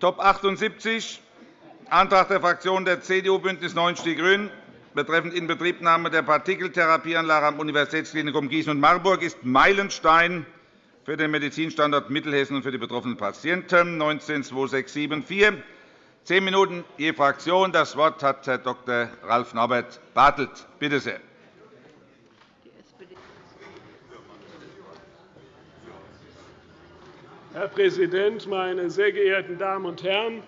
Top 78, Antrag der Fraktionen der CDU, BÜNDNIS 90 die GRÜNEN betreffend Inbetriebnahme der Partikeltherapieanlage am Universitätsklinikum Gießen und Marburg ist Meilenstein für den Medizinstandort Mittelhessen und für die betroffenen Patienten 19 2674. Zehn Minuten je Fraktion. Das Wort hat Herr Dr. Ralf Norbert Bartelt. Bitte sehr. Herr Präsident, meine sehr geehrten Damen und Herren!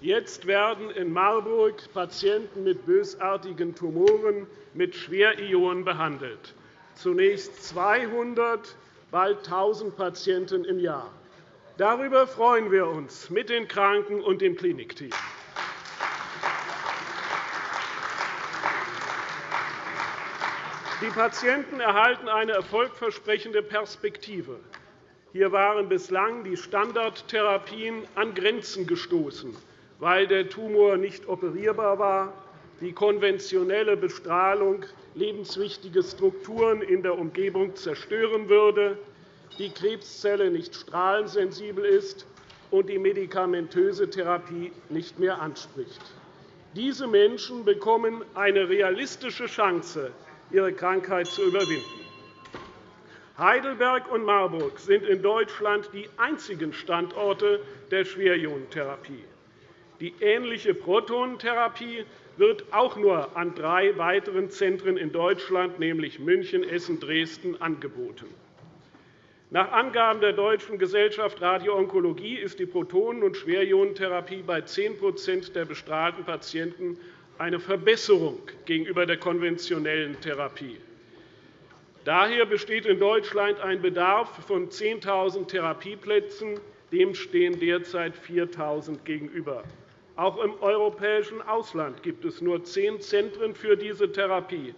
Jetzt werden in Marburg Patienten mit bösartigen Tumoren mit Schwerionen behandelt. Zunächst 200, bald 1.000 Patienten im Jahr. Darüber freuen wir uns mit den Kranken und dem Klinikteam. Die Patienten erhalten eine erfolgversprechende Perspektive. Hier waren bislang die Standardtherapien an Grenzen gestoßen, weil der Tumor nicht operierbar war, die konventionelle Bestrahlung lebenswichtige Strukturen in der Umgebung zerstören würde, die Krebszelle nicht strahlensensibel ist und die medikamentöse Therapie nicht mehr anspricht. Diese Menschen bekommen eine realistische Chance, ihre Krankheit zu überwinden. Heidelberg und Marburg sind in Deutschland die einzigen Standorte der Schwerionentherapie. Die ähnliche Protonentherapie wird auch nur an drei weiteren Zentren in Deutschland, nämlich München, Essen, Dresden, angeboten. Nach Angaben der Deutschen Gesellschaft Radioonkologie ist die Protonen- und Schwerionentherapie bei 10% der bestrahlten Patienten eine Verbesserung gegenüber der konventionellen Therapie. Daher besteht in Deutschland ein Bedarf von 10.000 Therapieplätzen. Dem stehen derzeit 4.000 gegenüber. Auch im europäischen Ausland gibt es nur zehn Zentren für diese Therapie.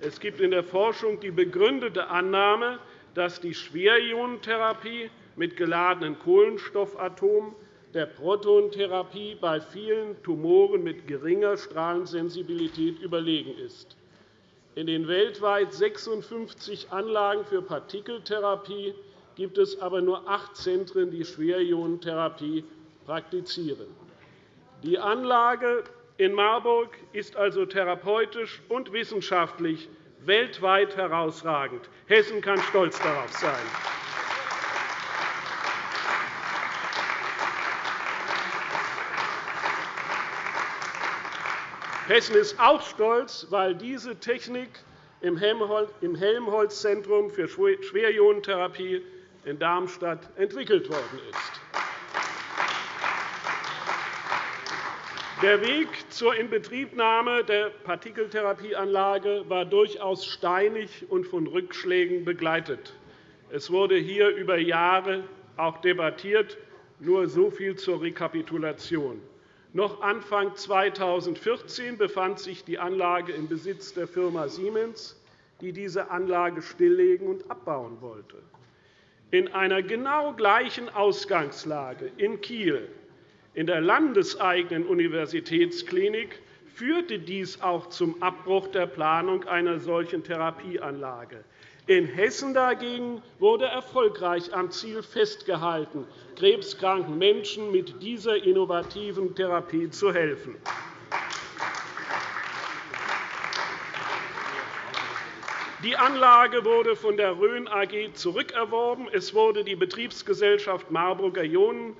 Es gibt in der Forschung die begründete Annahme, dass die Schwerionentherapie mit geladenen Kohlenstoffatomen der Protonentherapie bei vielen Tumoren mit geringer Strahlensensibilität überlegen ist. In den weltweit 56 Anlagen für Partikeltherapie gibt es aber nur acht Zentren, die Schwerionentherapie praktizieren. Die Anlage in Marburg ist also therapeutisch und wissenschaftlich weltweit herausragend. Hessen kann stolz darauf sein. Hessen ist auch stolz, weil diese Technik im Helmholtz-Zentrum für Schwerionentherapie in Darmstadt entwickelt worden ist. Der Weg zur Inbetriebnahme der Partikeltherapieanlage war durchaus steinig und von Rückschlägen begleitet. Es wurde hier über Jahre auch debattiert. Nur so viel zur Rekapitulation. Noch Anfang 2014 befand sich die Anlage im Besitz der Firma Siemens, die diese Anlage stilllegen und abbauen wollte. In einer genau gleichen Ausgangslage in Kiel in der landeseigenen Universitätsklinik führte dies auch zum Abbruch der Planung einer solchen Therapieanlage. In Hessen dagegen wurde erfolgreich am Ziel festgehalten, krebskranken Menschen mit dieser innovativen Therapie zu helfen. Die Anlage wurde von der Rhön AG zurückerworben. Es wurde die Betriebsgesellschaft Marburger Ionen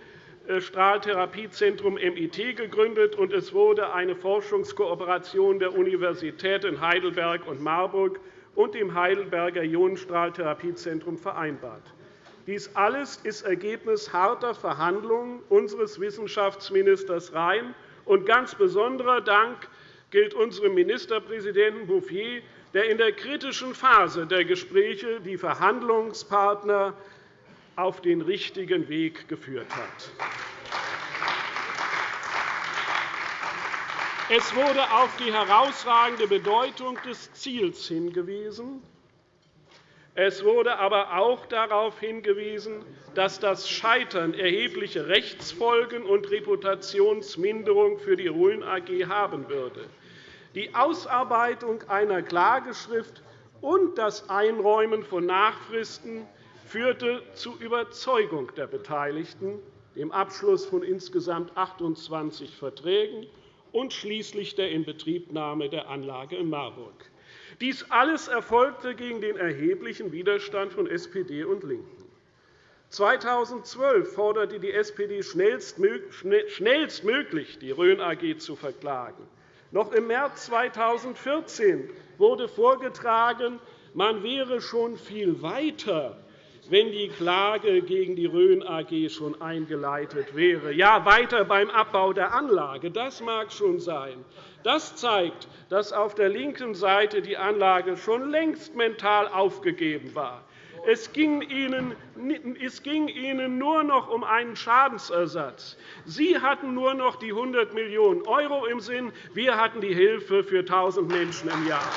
äh, Strahltherapiezentrum MIT gegründet, und es wurde eine Forschungskooperation der Universitäten Heidelberg und Marburg und dem Heidelberger Ionenstrahltherapiezentrum vereinbart. Dies alles ist Ergebnis harter Verhandlungen unseres Wissenschaftsministers Rhein. Und ganz besonderer Dank gilt unserem Ministerpräsidenten Bouffier, der in der kritischen Phase der Gespräche die Verhandlungspartner auf den richtigen Weg geführt hat. Es wurde auf die herausragende Bedeutung des Ziels hingewiesen. Es wurde aber auch darauf hingewiesen, dass das Scheitern erhebliche Rechtsfolgen und Reputationsminderung für die Rhön AG haben würde. Die Ausarbeitung einer Klageschrift und das Einräumen von Nachfristen führte zu Überzeugung der Beteiligten. dem Abschluss von insgesamt 28 Verträgen und schließlich der Inbetriebnahme der Anlage in Marburg. Dies alles erfolgte gegen den erheblichen Widerstand von SPD und LINKEN. 2012 forderte die SPD schnellstmöglich, die Rhön AG zu verklagen. Noch im März 2014 wurde vorgetragen, man wäre schon viel weiter, wenn die Klage gegen die Rhön AG schon eingeleitet wäre. Ja, weiter beim Abbau der Anlage. Das mag schon sein. Das zeigt, dass auf der linken Seite die Anlage schon längst mental aufgegeben war. Es ging, Ihnen, es ging Ihnen nur noch um einen Schadensersatz. Sie hatten nur noch die 100 Millionen € im Sinn. Wir hatten die Hilfe für 1.000 Menschen im Jahr.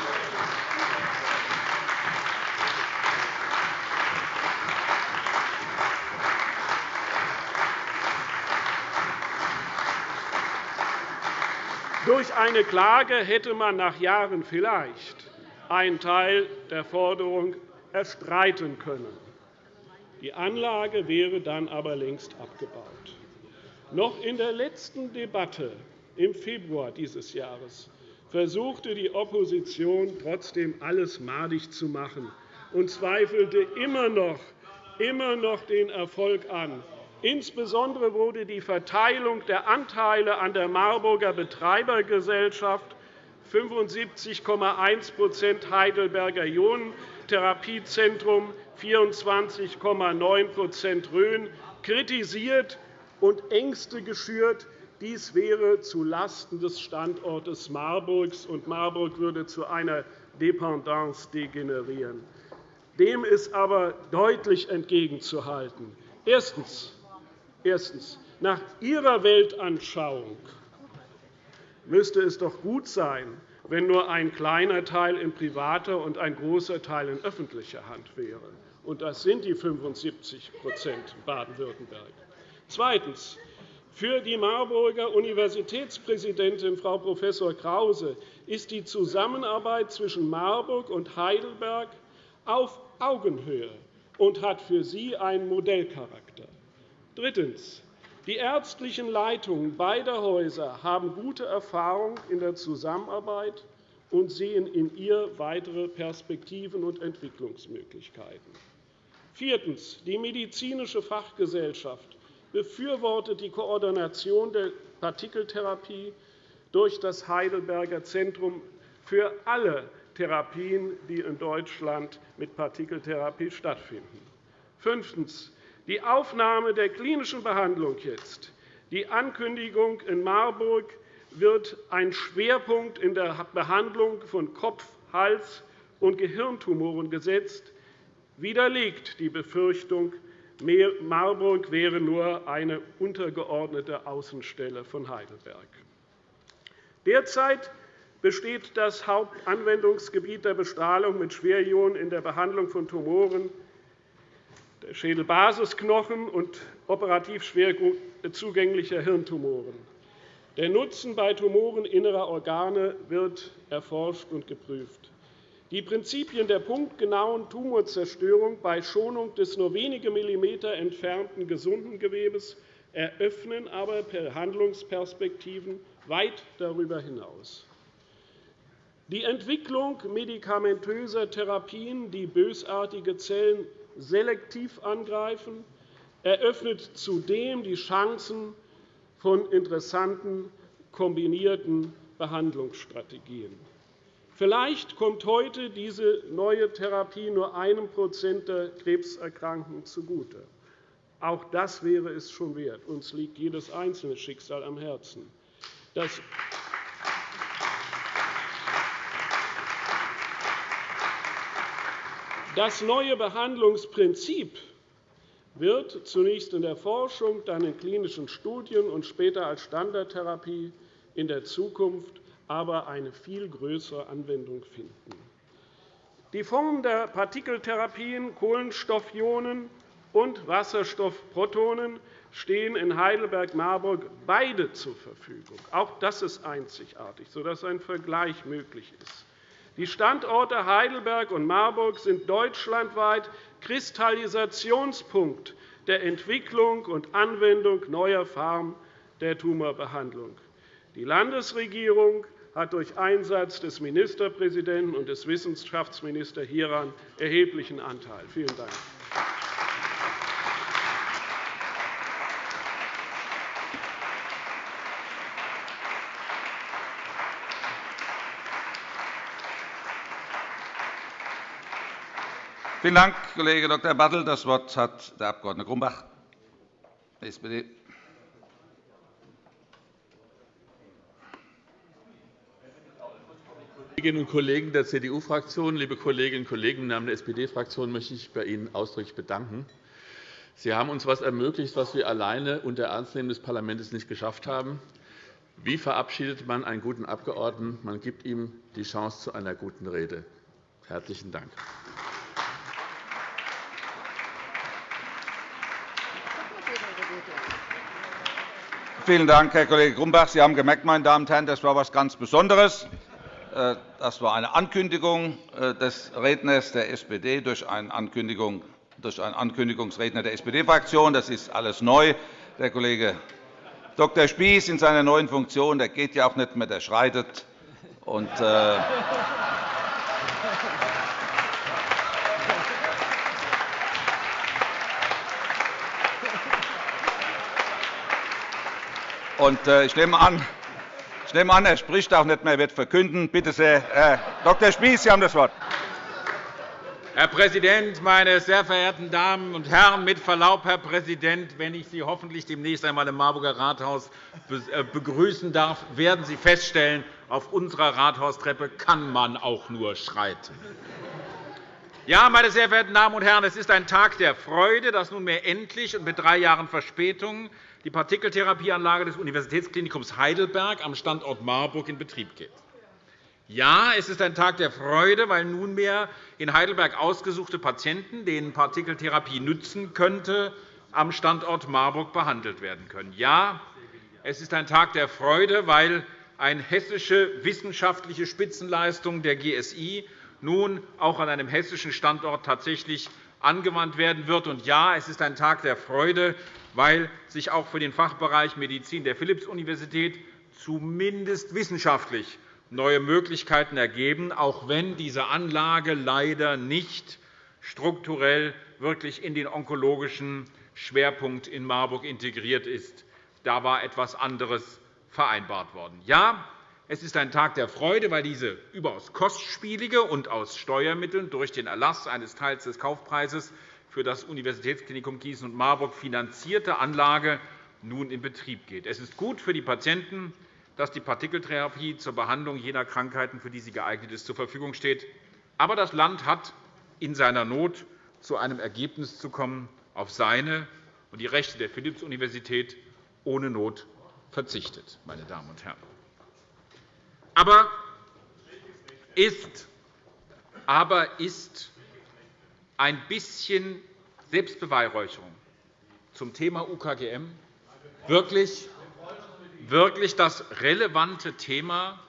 Durch eine Klage hätte man nach Jahren vielleicht einen Teil der Forderung erstreiten können. Die Anlage wäre dann aber längst abgebaut. Noch in der letzten Debatte im Februar dieses Jahres versuchte die Opposition trotzdem alles madig zu machen und zweifelte immer noch, immer noch den Erfolg an. Insbesondere wurde die Verteilung der Anteile an der Marburger Betreibergesellschaft 75,1% Heidelberger Ionen Therapiezentrum 24,9% Rhön kritisiert und Ängste geschürt, dies wäre zulasten des Standortes Marburgs, und Marburg würde zu einer Dependance degenerieren. Dem ist aber deutlich entgegenzuhalten. Erstens. Erstens. Nach Ihrer Weltanschauung müsste es doch gut sein, wenn nur ein kleiner Teil in privater und ein großer Teil in öffentlicher Hand wäre. Und das sind die 75 in Baden-Württemberg. Zweitens. Für die Marburger Universitätspräsidentin Frau Prof. Krause ist die Zusammenarbeit zwischen Marburg und Heidelberg auf Augenhöhe und hat für sie einen Modellcharakter. Drittens. Die ärztlichen Leitungen beider Häuser haben gute Erfahrung in der Zusammenarbeit und sehen in ihr weitere Perspektiven und Entwicklungsmöglichkeiten. Viertens. Die medizinische Fachgesellschaft befürwortet die Koordination der Partikeltherapie durch das Heidelberger Zentrum für alle Therapien, die in Deutschland mit Partikeltherapie stattfinden. Fünftens die Aufnahme der klinischen Behandlung jetzt, die Ankündigung in Marburg wird ein Schwerpunkt in der Behandlung von Kopf-, Hals- und Gehirntumoren gesetzt, widerlegt die Befürchtung, Marburg wäre nur eine untergeordnete Außenstelle von Heidelberg. Derzeit besteht das Hauptanwendungsgebiet der Bestrahlung mit Schwerionen in der Behandlung von Tumoren Schädelbasisknochen und operativ schwer zugänglicher Hirntumoren. Der Nutzen bei Tumoren innerer Organe wird erforscht und geprüft. Die Prinzipien der punktgenauen Tumorzerstörung bei Schonung des nur wenige Millimeter entfernten gesunden Gewebes eröffnen aber Handlungsperspektiven weit darüber hinaus. Die Entwicklung medikamentöser Therapien, die bösartige Zellen selektiv angreifen, eröffnet zudem die Chancen von interessanten kombinierten Behandlungsstrategien. Vielleicht kommt heute diese neue Therapie nur einem Prozent der Krebserkrankten zugute. Auch das wäre es schon wert. Uns liegt jedes einzelne Schicksal am Herzen. Das Das neue Behandlungsprinzip wird zunächst in der Forschung, dann in klinischen Studien und später als Standardtherapie in der Zukunft aber eine viel größere Anwendung finden. Die Formen der Partikeltherapien, Kohlenstoffionen und Wasserstoffprotonen stehen in Heidelberg-Marburg beide zur Verfügung. Auch das ist einzigartig, sodass ein Vergleich möglich ist. Die Standorte Heidelberg und Marburg sind deutschlandweit Kristallisationspunkt der Entwicklung und Anwendung neuer Formen der Tumorbehandlung. Die Landesregierung hat durch Einsatz des Ministerpräsidenten und des Wissenschaftsministers hieran erheblichen Anteil. Vielen Dank. Vielen Dank, Kollege Dr. Bartel. Das Wort hat der Abg. Grumbach, SPD. Kolleginnen und Kollegen der CDU-Fraktion, liebe Kolleginnen und Kollegen, im Namen der SPD-Fraktion möchte ich bei Ihnen ausdrücklich bedanken. Sie haben uns etwas ermöglicht, was wir alleine unter Ernstnehmen des Parlaments nicht geschafft haben. Wie verabschiedet man einen guten Abgeordneten? Man gibt ihm die Chance zu einer guten Rede. – Herzlichen Dank. Vielen Dank, Herr Kollege Grumbach. Sie haben gemerkt, meine Damen und Herren, das war etwas ganz Besonderes. Äh, das war eine Ankündigung äh, des Redners der SPD durch einen, Ankündigung, durch einen Ankündigungsredner der SPD-Fraktion. Das ist alles neu. Der Kollege Dr. Spieß in seiner neuen Funktion der geht ja auch nicht mehr, der schreitet. Und, äh, Äh, ich nehme an, nehme an, er spricht auch nicht mehr, er wird verkünden. Bitte sehr, Herr Dr. Spieß, Sie haben das Wort. Herr Präsident, meine sehr verehrten Damen und Herren! Mit Verlaub, Herr Präsident, wenn ich Sie hoffentlich demnächst einmal im Marburger Rathaus äh, begrüßen darf, werden Sie feststellen, auf unserer Rathaustreppe kann man auch nur schreiten. Ja, meine sehr verehrten Damen und Herren, es ist ein Tag der Freude, dass nunmehr endlich und mit drei Jahren Verspätung die Partikeltherapieanlage des Universitätsklinikums Heidelberg am Standort Marburg in Betrieb geht. Ja, es ist ein Tag der Freude, weil nunmehr in Heidelberg ausgesuchte Patienten, denen Partikeltherapie nützen könnte, am Standort Marburg behandelt werden können. Ja, es ist ein Tag der Freude, weil eine hessische wissenschaftliche Spitzenleistung der GSI nun auch an einem hessischen Standort tatsächlich angewandt werden wird. Und ja, es ist ein Tag der Freude, weil sich auch für den Fachbereich Medizin der Philipps-Universität zumindest wissenschaftlich neue Möglichkeiten ergeben, auch wenn diese Anlage leider nicht strukturell wirklich in den onkologischen Schwerpunkt in Marburg integriert ist. Da war etwas anderes vereinbart worden. Ja, es ist ein Tag der Freude, weil diese überaus kostspielige und aus Steuermitteln durch den Erlass eines Teils des Kaufpreises für das Universitätsklinikum Gießen und Marburg finanzierte Anlage nun in Betrieb geht. Es ist gut für die Patienten, dass die Partikeltherapie zur Behandlung jener Krankheiten, für die sie geeignet ist, zur Verfügung steht. Aber das Land hat in seiner Not zu einem Ergebnis zu kommen, auf seine und die Rechte der Philipps-Universität ohne Not verzichtet. Meine Damen und Herren. Aber ist, aber ist ein bisschen Selbstbeweihräucherung zum Thema UKGM wirklich, wirklich das relevante Thema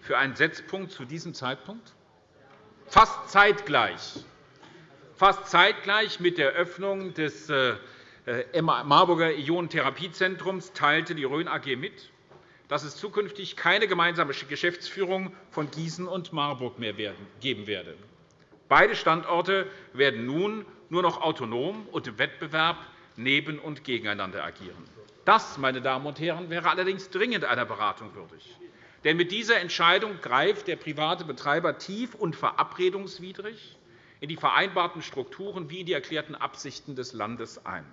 für einen Setzpunkt zu diesem Zeitpunkt? Fast zeitgleich, fast zeitgleich mit der Öffnung des äh, Marburger Ionentherapiezentrums teilte die Rhön AG mit, dass es zukünftig keine gemeinsame Geschäftsführung von Gießen und Marburg mehr geben werde. Beide Standorte werden nun nur noch autonom und im Wettbewerb neben und gegeneinander agieren. Das, meine Damen und Herren, wäre allerdings dringend einer Beratung würdig. Denn mit dieser Entscheidung greift der private Betreiber tief und verabredungswidrig in die vereinbarten Strukturen wie in die erklärten Absichten des Landes ein.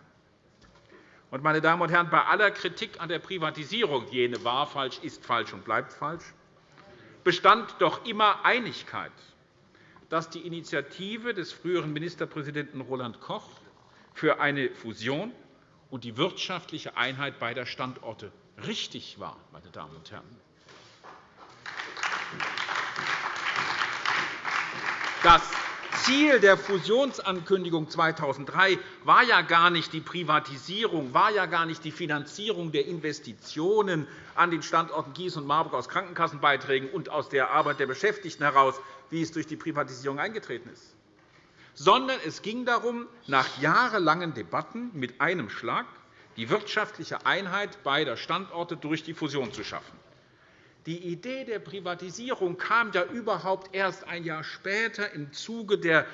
Meine Damen und Herren, bei aller Kritik an der Privatisierung, jene war falsch, ist falsch und bleibt falsch, bestand doch immer Einigkeit dass die Initiative des früheren Ministerpräsidenten Roland Koch für eine Fusion und die wirtschaftliche Einheit beider Standorte richtig war. Meine Damen und Herren. Das Ziel der Fusionsankündigung 2003 war ja gar nicht die Privatisierung, war ja gar nicht die Finanzierung der Investitionen an den Standorten Gießen und Marburg aus Krankenkassenbeiträgen und aus der Arbeit der Beschäftigten heraus, wie es durch die Privatisierung eingetreten ist, sondern es ging darum, nach jahrelangen Debatten mit einem Schlag die wirtschaftliche Einheit beider Standorte durch die Fusion zu schaffen. Die Idee der Privatisierung kam ja überhaupt erst ein Jahr später im Zuge der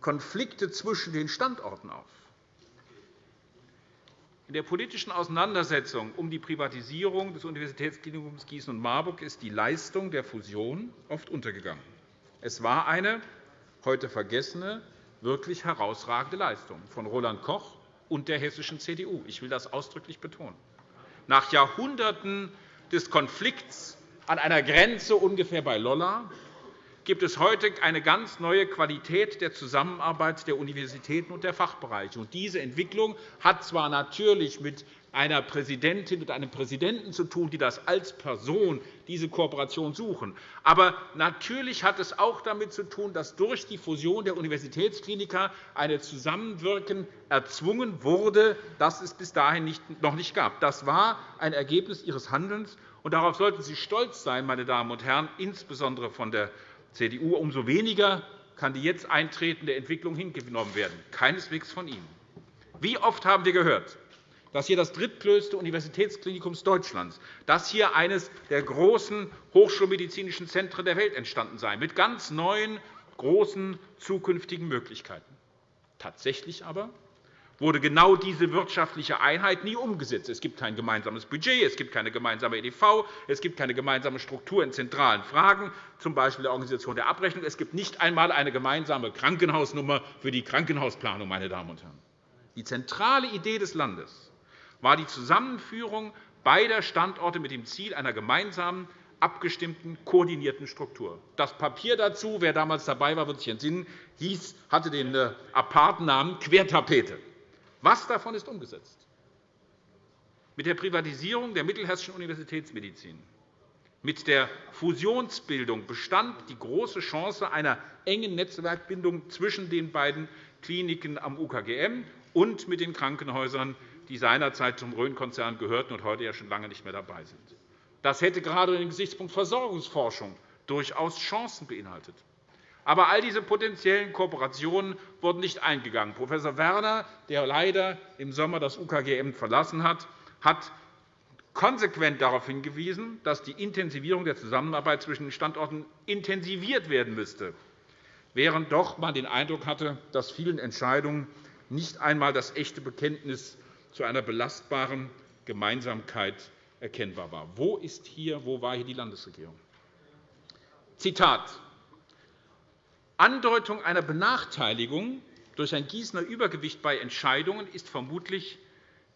Konflikte zwischen den Standorten auf. In der politischen Auseinandersetzung um die Privatisierung des Universitätsklinikums Gießen und Marburg ist die Leistung der Fusion oft untergegangen. Es war eine heute vergessene, wirklich herausragende Leistung von Roland Koch und der hessischen CDU. Ich will das ausdrücklich betonen. Nach Jahrhunderten des Konflikts an einer Grenze ungefähr bei Lolla gibt es heute eine ganz neue Qualität der Zusammenarbeit der Universitäten und der Fachbereiche. Diese Entwicklung hat zwar natürlich mit einer Präsidentin und einem Präsidenten zu tun, die das als Person diese Kooperation suchen. Aber natürlich hat es auch damit zu tun, dass durch die Fusion der Universitätskliniker ein Zusammenwirken erzwungen wurde, das es bis dahin noch nicht gab. Das war ein Ergebnis Ihres Handelns, und darauf sollten Sie stolz sein, meine Damen und Herren, insbesondere von der CDU. Umso weniger kann die jetzt eintretende Entwicklung hingenommen werden, keineswegs von Ihnen. Wie oft haben wir gehört, dass hier das drittgrößte Universitätsklinikum Deutschlands, dass hier eines der großen hochschulmedizinischen Zentren der Welt entstanden sei, mit ganz neuen, großen zukünftigen Möglichkeiten. Tatsächlich aber wurde genau diese wirtschaftliche Einheit nie umgesetzt. Es gibt kein gemeinsames Budget, es gibt keine gemeinsame EDV, es gibt keine gemeinsame Struktur in zentralen Fragen, z. B. der Organisation der Abrechnung. Es gibt nicht einmal eine gemeinsame Krankenhausnummer für die Krankenhausplanung. Meine Damen und Herren. Die zentrale Idee des Landes war die Zusammenführung beider Standorte mit dem Ziel einer gemeinsamen abgestimmten, koordinierten Struktur. Das Papier dazu, wer damals dabei war, wird sich entsinnen, hieß, hatte den äh, aparten Namen Quertapete. Was davon ist umgesetzt? Mit der Privatisierung der Mittelhessischen Universitätsmedizin, mit der Fusionsbildung bestand die große Chance einer engen Netzwerkbindung zwischen den beiden Kliniken am UKGM und mit den Krankenhäusern, die seinerzeit zum Rhön-Konzern gehörten und heute ja schon lange nicht mehr dabei sind. Das hätte gerade unter Gesichtspunkt Versorgungsforschung durchaus Chancen beinhaltet. Aber all diese potenziellen Kooperationen wurden nicht eingegangen. Prof. Werner, der leider im Sommer das UKGM verlassen hat, hat konsequent darauf hingewiesen, dass die Intensivierung der Zusammenarbeit zwischen den Standorten intensiviert werden müsste, während doch man den Eindruck hatte, dass vielen Entscheidungen nicht einmal das echte Bekenntnis zu einer belastbaren Gemeinsamkeit erkennbar war. Wo, ist hier, wo war hier die Landesregierung? Zitat Andeutung einer Benachteiligung durch ein Gießener Übergewicht bei Entscheidungen ist vermutlich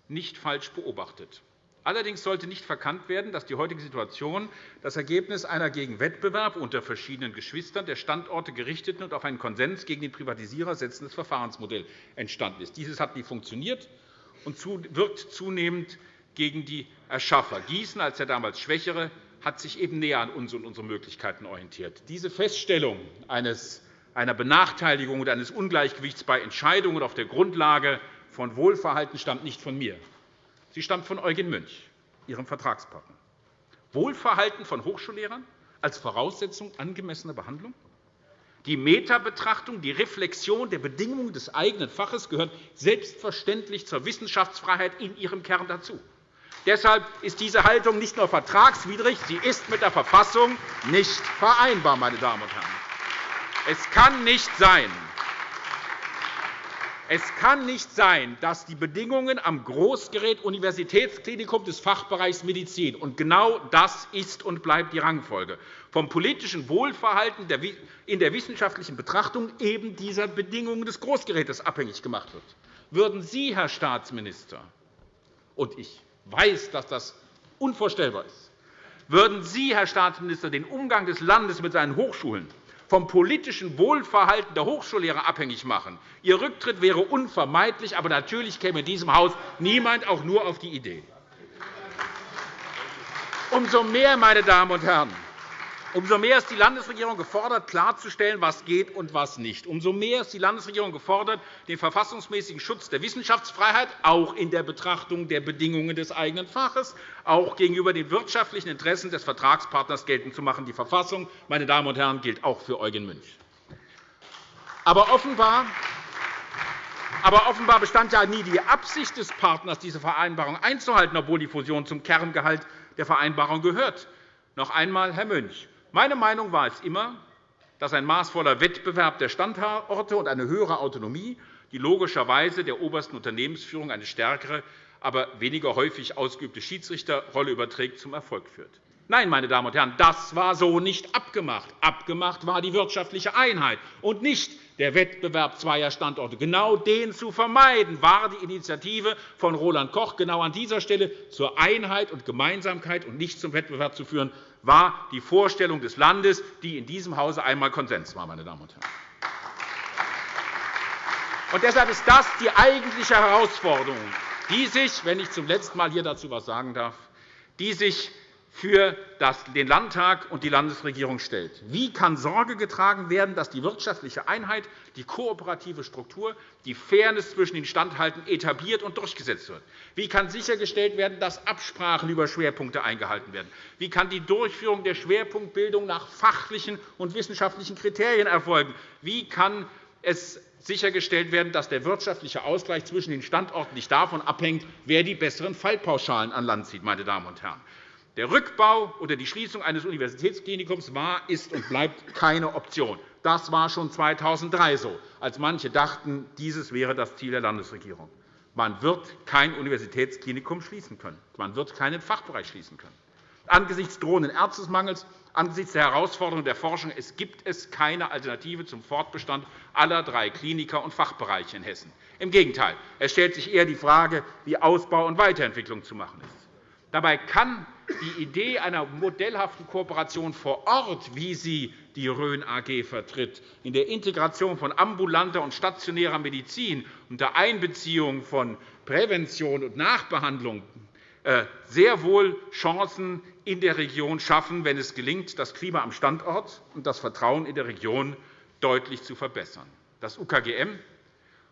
nicht falsch beobachtet. Allerdings sollte nicht verkannt werden, dass die heutige Situation das Ergebnis einer gegen Wettbewerb unter verschiedenen Geschwistern der Standorte gerichteten und auf einen Konsens gegen den Privatisierer setzendes Verfahrensmodell entstanden ist. Dieses hat nie funktioniert und wirkt zunehmend gegen die Erschaffer. Gießen als der damals Schwächere hat sich eben näher an uns und unsere Möglichkeiten orientiert. Diese Feststellung eines einer Benachteiligung oder eines Ungleichgewichts bei Entscheidungen auf der Grundlage von Wohlverhalten stammt nicht von mir. Sie stammt von Eugen Münch, Ihrem Vertragspartner. Wohlverhalten von Hochschullehrern als Voraussetzung angemessener Behandlung? Die Metabetrachtung, die Reflexion der Bedingungen des eigenen Faches gehören selbstverständlich zur Wissenschaftsfreiheit in ihrem Kern dazu. Deshalb ist diese Haltung nicht nur vertragswidrig, sie ist mit der Verfassung nicht vereinbar. Meine Damen und Herren. Es kann nicht sein, es kann nicht sein, dass die Bedingungen am Großgerät-Universitätsklinikum des Fachbereichs Medizin und genau das ist und bleibt die Rangfolge vom politischen Wohlverhalten in der wissenschaftlichen Betrachtung eben dieser Bedingungen des Großgerätes abhängig gemacht wird. Würden Sie, Herr Staatsminister, und ich weiß, dass das unvorstellbar ist, würden Sie, Herr Staatsminister, den Umgang des Landes mit seinen Hochschulen vom politischen Wohlverhalten der Hochschullehrer abhängig machen. Ihr Rücktritt wäre unvermeidlich, aber natürlich käme in diesem Haus niemand auch nur auf die Idee. Umso mehr, meine Damen und Herren, Umso mehr ist die Landesregierung gefordert, klarzustellen, was geht und was nicht. Umso mehr ist die Landesregierung gefordert, den verfassungsmäßigen Schutz der Wissenschaftsfreiheit auch in der Betrachtung der Bedingungen des eigenen Faches, auch gegenüber den wirtschaftlichen Interessen des Vertragspartners geltend zu machen. Die Verfassung meine Damen und Herren, gilt auch für Eugen Münch. Aber offenbar aber offenbar bestand ja nie die Absicht des Partners, diese Vereinbarung einzuhalten, obwohl die Fusion zum Kerngehalt der Vereinbarung gehört. Noch einmal, Herr Münch, meine Meinung war es immer, dass ein maßvoller Wettbewerb der Standorte und eine höhere Autonomie, die logischerweise der obersten Unternehmensführung eine stärkere, aber weniger häufig ausgeübte Schiedsrichterrolle überträgt, zum Erfolg führt. Nein, meine Damen und Herren, das war so nicht abgemacht. Abgemacht war die wirtschaftliche Einheit und nicht der Wettbewerb zweier Standorte. Genau den zu vermeiden, war die Initiative von Roland Koch. Genau an dieser Stelle zur Einheit und Gemeinsamkeit und nicht zum Wettbewerb zu führen, war die Vorstellung des Landes, die in diesem Hause einmal Konsens war. Meine Damen und Herren. Und deshalb ist das die eigentliche Herausforderung, die sich, wenn ich zum letzten Mal hier dazu etwas sagen darf, die sich für den Landtag und die Landesregierung stellt. Wie kann Sorge getragen werden, dass die wirtschaftliche Einheit, die kooperative Struktur, die Fairness zwischen den Standhalten etabliert und durchgesetzt wird? Wie kann sichergestellt werden, dass Absprachen über Schwerpunkte eingehalten werden? Wie kann die Durchführung der Schwerpunktbildung nach fachlichen und wissenschaftlichen Kriterien erfolgen? Wie kann es sichergestellt werden, dass der wirtschaftliche Ausgleich zwischen den Standorten nicht davon abhängt, wer die besseren Fallpauschalen an Land zieht? Meine Damen und Herren. Der Rückbau oder die Schließung eines Universitätsklinikums war, ist und bleibt keine Option. Das war schon 2003 so, als manche dachten, dieses wäre das Ziel der Landesregierung. Man wird kein Universitätsklinikum schließen können. Man wird keinen Fachbereich schließen können. Angesichts drohenden Ärztemangels, angesichts der Herausforderungen der Forschung es gibt es keine Alternative zum Fortbestand aller drei Kliniker und Fachbereiche in Hessen. Im Gegenteil, es stellt sich eher die Frage, wie Ausbau und Weiterentwicklung zu machen ist. Dabei kann die Idee einer modellhaften Kooperation vor Ort, wie sie die Rhön AG vertritt, in der Integration von ambulanter und stationärer Medizin unter Einbeziehung von Prävention und Nachbehandlung äh, sehr wohl Chancen in der Region schaffen, wenn es gelingt, das Klima am Standort und das Vertrauen in der Region deutlich zu verbessern. Das UKGM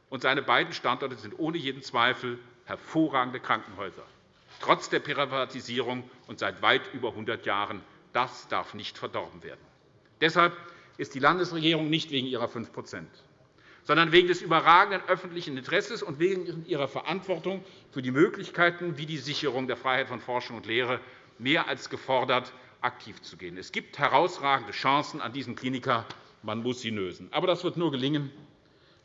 und seine beiden Standorte sind ohne jeden Zweifel hervorragende Krankenhäuser trotz der Privatisierung und seit weit über 100 Jahren. Das darf nicht verdorben werden. Deshalb ist die Landesregierung nicht wegen ihrer 5% sondern wegen des überragenden öffentlichen Interesses und wegen ihrer Verantwortung für die Möglichkeiten wie die Sicherung der Freiheit von Forschung und Lehre mehr als gefordert, aktiv zu gehen. Es gibt herausragende Chancen an diesem Kliniker. Man muss sie lösen. Aber das wird nur gelingen,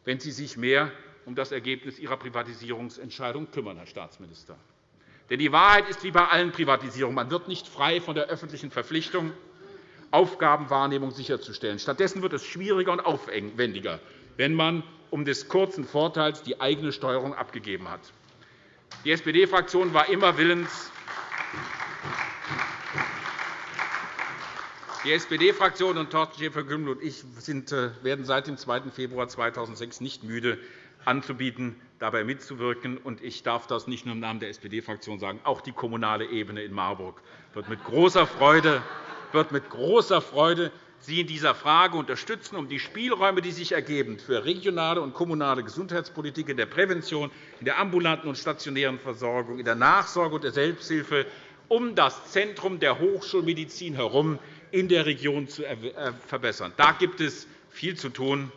wenn Sie sich mehr um das Ergebnis Ihrer Privatisierungsentscheidung kümmern, Herr Staatsminister. Denn die Wahrheit ist wie bei allen Privatisierungen. Man wird nicht frei von der öffentlichen Verpflichtung, Aufgabenwahrnehmung sicherzustellen. Stattdessen wird es schwieriger und aufwendiger, wenn man um des kurzen Vorteils die eigene Steuerung abgegeben hat. Die SPD-Fraktion war immer willens, die SPD-Fraktion und Thorsten Schäfer-Gümbel und ich äh, werden seit dem 2. Februar 2006 nicht müde, anzubieten, dabei mitzuwirken. Ich darf das nicht nur im Namen der SPD-Fraktion sagen. Auch die kommunale Ebene in Marburg wird mit großer Freude, wird mit großer Freude Sie in dieser Frage unterstützen, um die Spielräume, die sich ergeben für regionale und kommunale Gesundheitspolitik in der Prävention, in der ambulanten und stationären Versorgung, in der Nachsorge und der Selbsthilfe, um das Zentrum der Hochschulmedizin herum in der Region zu äh, verbessern. Da gibt es viel zu tun.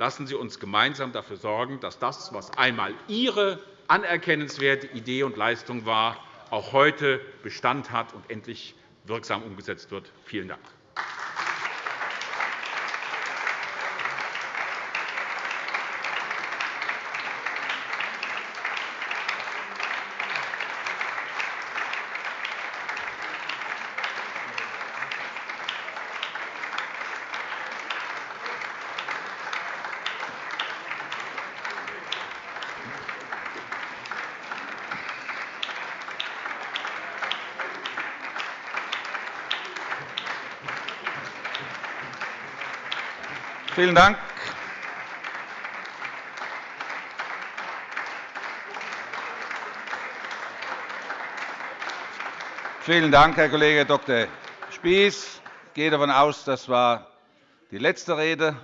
Lassen Sie uns gemeinsam dafür sorgen, dass das, was einmal Ihre anerkennenswerte Idee und Leistung war, auch heute Bestand hat und endlich wirksam umgesetzt wird. Vielen Dank. Vielen Dank. Vielen Dank, Herr Kollege Dr. Spies. Ich gehe davon aus, das war die letzte Rede,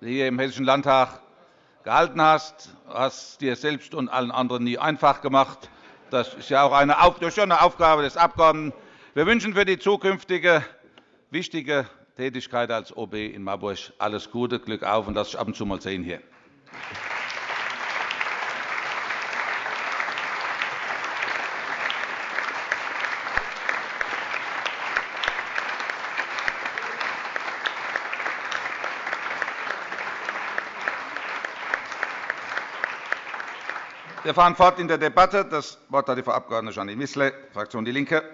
die du hier im Hessischen Landtag gehalten hast. Du hast dir selbst und allen anderen nie einfach gemacht. Das ist ja auch eine, Aufgabe des Abgeordneten. Wir wünschen für die zukünftige wichtige Tätigkeit als OB in Marburg alles Gute, Glück auf und lass dich ab und zu mal sehen hier. Wir fahren fort in der Debatte. Das Wort hat die Frau Abg. Janine Wissler, Fraktion DIE LINKE.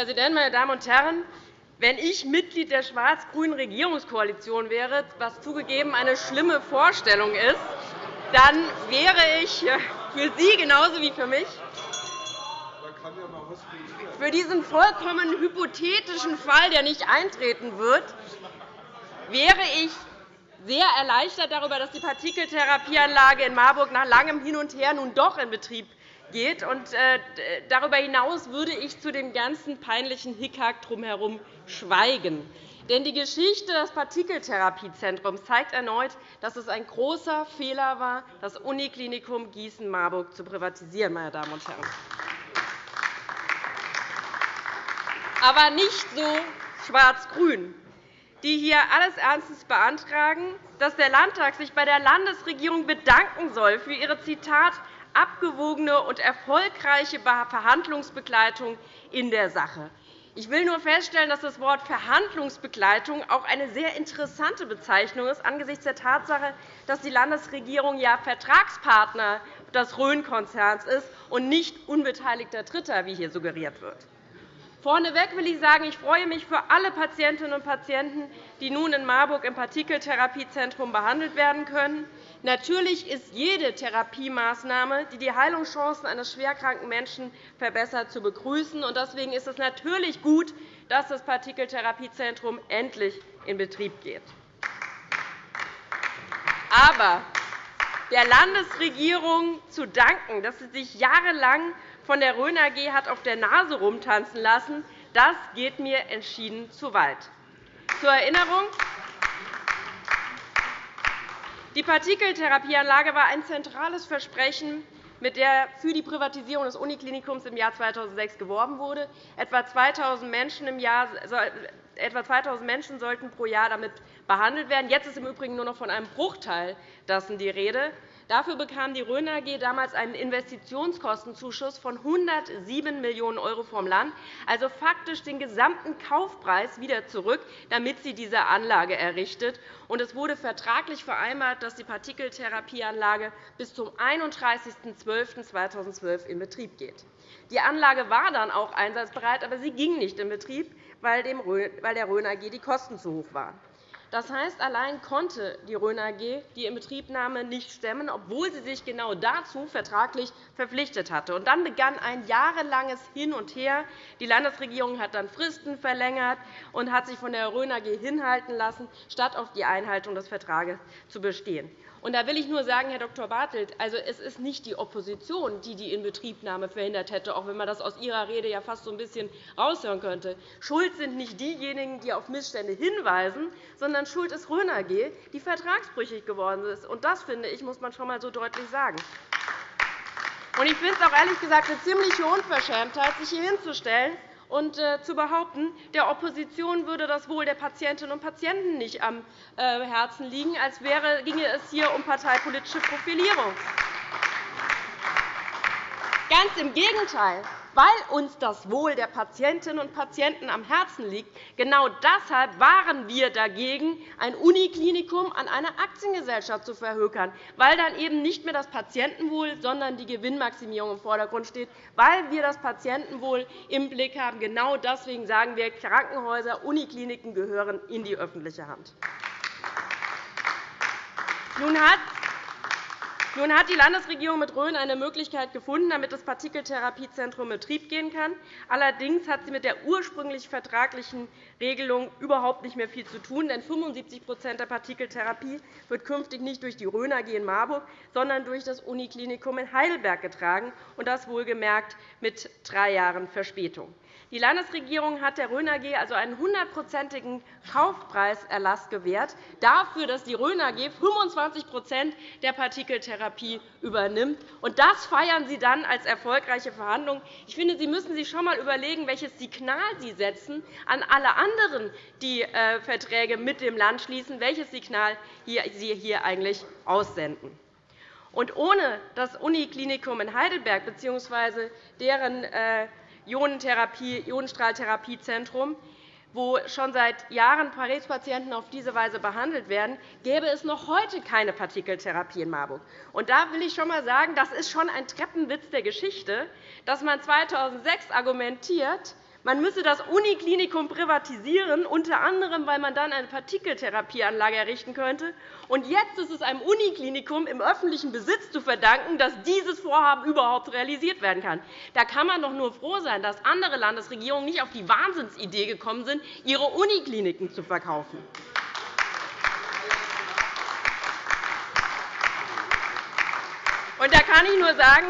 Präsident, meine Damen und Herren! Wenn ich Mitglied der schwarz-grünen Regierungskoalition wäre, was zugegeben eine schlimme Vorstellung ist, dann wäre ich für Sie genauso wie für mich für diesen vollkommen hypothetischen Fall, der nicht eintreten wird, wäre ich sehr erleichtert darüber, dass die Partikeltherapieanlage in Marburg nach langem Hin und Her nun doch in Betrieb geht. Äh, darüber hinaus würde ich zu dem ganzen peinlichen Hickhack drumherum schweigen. Denn die Geschichte des Partikeltherapiezentrums zeigt erneut, dass es ein großer Fehler war, das Uniklinikum Gießen-Marburg zu privatisieren. Meine Damen und Herren aber nicht so schwarz-grün, die hier alles Ernstes beantragen, dass der Landtag sich bei der Landesregierung bedanken soll für ihre Zitat abgewogene und erfolgreiche Verhandlungsbegleitung in der Sache. Ich will nur feststellen, dass das Wort Verhandlungsbegleitung auch eine sehr interessante Bezeichnung ist, angesichts der Tatsache, dass die Landesregierung ja Vertragspartner des Rhön-Konzerns ist und nicht unbeteiligter Dritter, wie hier suggeriert wird. Vorneweg will ich sagen, ich freue mich für alle Patientinnen und Patienten, die nun in Marburg im Partikeltherapiezentrum behandelt werden können. Natürlich ist jede Therapiemaßnahme, die die Heilungschancen eines schwerkranken Menschen verbessert, zu begrüßen. Deswegen ist es natürlich gut, dass das Partikeltherapiezentrum endlich in Betrieb geht. Aber der Landesregierung zu danken, dass sie sich jahrelang von der Rhön AG hat auf der Nase rumtanzen lassen, das geht mir entschieden zu weit. Zur Erinnerung. Die Partikeltherapieanlage war ein zentrales Versprechen, mit der für die Privatisierung des Uniklinikums im Jahr 2006 geworben wurde. Etwa 2.000 Menschen, im Jahr, etwa 2.000 Menschen sollten pro Jahr damit behandelt werden. Jetzt ist im Übrigen nur noch von einem Bruchteil dessen die Rede. Dafür bekam die Rhön AG damals einen Investitionskostenzuschuss von 107 Millionen € vom Land, also faktisch den gesamten Kaufpreis wieder zurück, damit sie diese Anlage errichtet. Es wurde vertraglich vereinbart, dass die Partikeltherapieanlage bis zum 31.12.2012 in Betrieb geht. Die Anlage war dann auch einsatzbereit, aber sie ging nicht in Betrieb, weil der Rhön AG die Kosten zu hoch waren. Das heißt, allein konnte die Rhön AG die Inbetriebnahme nicht stemmen, obwohl sie sich genau dazu vertraglich verpflichtet hatte. Und dann begann ein jahrelanges Hin und Her. Die Landesregierung hat dann Fristen verlängert und hat sich von der Rhön AG hinhalten lassen, statt auf die Einhaltung des Vertrages zu bestehen. Und da will ich nur sagen, Herr Dr. Bartelt, also es ist nicht die Opposition, die die Inbetriebnahme verhindert hätte, auch wenn man das aus Ihrer Rede ja fast so ein bisschen raushören könnte. Schuld sind nicht diejenigen, die auf Missstände hinweisen, sondern schuld ist Rhön AG, die vertragsbrüchig geworden ist. Und das, finde ich, muss man schon einmal so deutlich sagen. Ich finde es auch ehrlich gesagt eine ziemliche Unverschämtheit, sich hier hinzustellen und äh, zu behaupten, der Opposition würde das Wohl der Patientinnen und Patienten nicht am äh, Herzen liegen, als wäre, ginge es hier um parteipolitische Profilierung. Ganz im Gegenteil weil uns das Wohl der Patientinnen und Patienten am Herzen liegt. Genau deshalb waren wir dagegen, ein Uniklinikum an eine Aktiengesellschaft zu verhökern, weil dann eben nicht mehr das Patientenwohl, sondern die Gewinnmaximierung im Vordergrund steht, weil wir das Patientenwohl im Blick haben. Genau deswegen sagen wir, Krankenhäuser, Unikliniken gehören in die öffentliche Hand. Nun hat nun hat die Landesregierung mit Rhön eine Möglichkeit gefunden, damit das Partikeltherapiezentrum in Betrieb gehen kann. Allerdings hat sie mit der ursprünglich vertraglichen Regelung überhaupt nicht mehr viel zu tun. Denn 75% der Partikeltherapie wird künftig nicht durch die Rhön AG in Marburg, sondern durch das Uniklinikum in Heidelberg getragen, und das wohlgemerkt mit drei Jahren Verspätung. Die Landesregierung hat der Rhön AG also einen hundertprozentigen Kaufpreiserlass gewährt, dafür, dass die Rhön AG 25% der Partikeltherapie übernimmt. Und das feiern Sie dann als erfolgreiche Verhandlungen. Ich finde, Sie müssen sich schon einmal überlegen, welches Signal Sie setzen an alle anderen, die äh, Verträge mit dem Land schließen, welches Signal Sie hier eigentlich aussenden. Und ohne das Uniklinikum in Heidelberg bzw. deren äh, Ionenstrahltherapiezentrum, wo schon seit Jahren Krebspatienten auf diese Weise behandelt werden, gäbe es noch heute keine Partikeltherapie in Marburg. Und da will ich schon einmal sagen, das ist schon ein Treppenwitz der Geschichte, dass man 2006 argumentiert, man müsse das Uniklinikum privatisieren, unter anderem, weil man dann eine Partikeltherapieanlage errichten könnte. Und jetzt ist es einem Uniklinikum im öffentlichen Besitz zu verdanken, dass dieses Vorhaben überhaupt realisiert werden kann. Da kann man doch nur froh sein, dass andere Landesregierungen nicht auf die Wahnsinnsidee gekommen sind, ihre Unikliniken zu verkaufen. Und da kann ich nur sagen,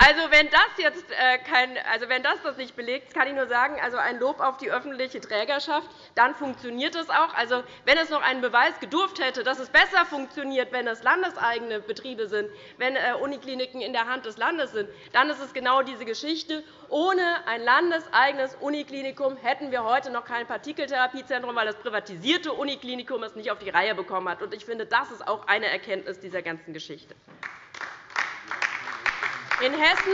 also, wenn das jetzt äh, kein, also, wenn das das nicht belegt, kann ich nur sagen, also ein Lob auf die öffentliche Trägerschaft, dann funktioniert es auch. Also, wenn es noch einen Beweis gedurft hätte, dass es besser funktioniert, wenn es landeseigene Betriebe sind, wenn äh, Unikliniken in der Hand des Landes sind, dann ist es genau diese Geschichte. Ohne ein landeseigenes Uniklinikum hätten wir heute noch kein Partikeltherapiezentrum, weil das privatisierte Uniklinikum es nicht auf die Reihe bekommen hat. Ich finde, das ist auch eine Erkenntnis dieser ganzen Geschichte. In Hessen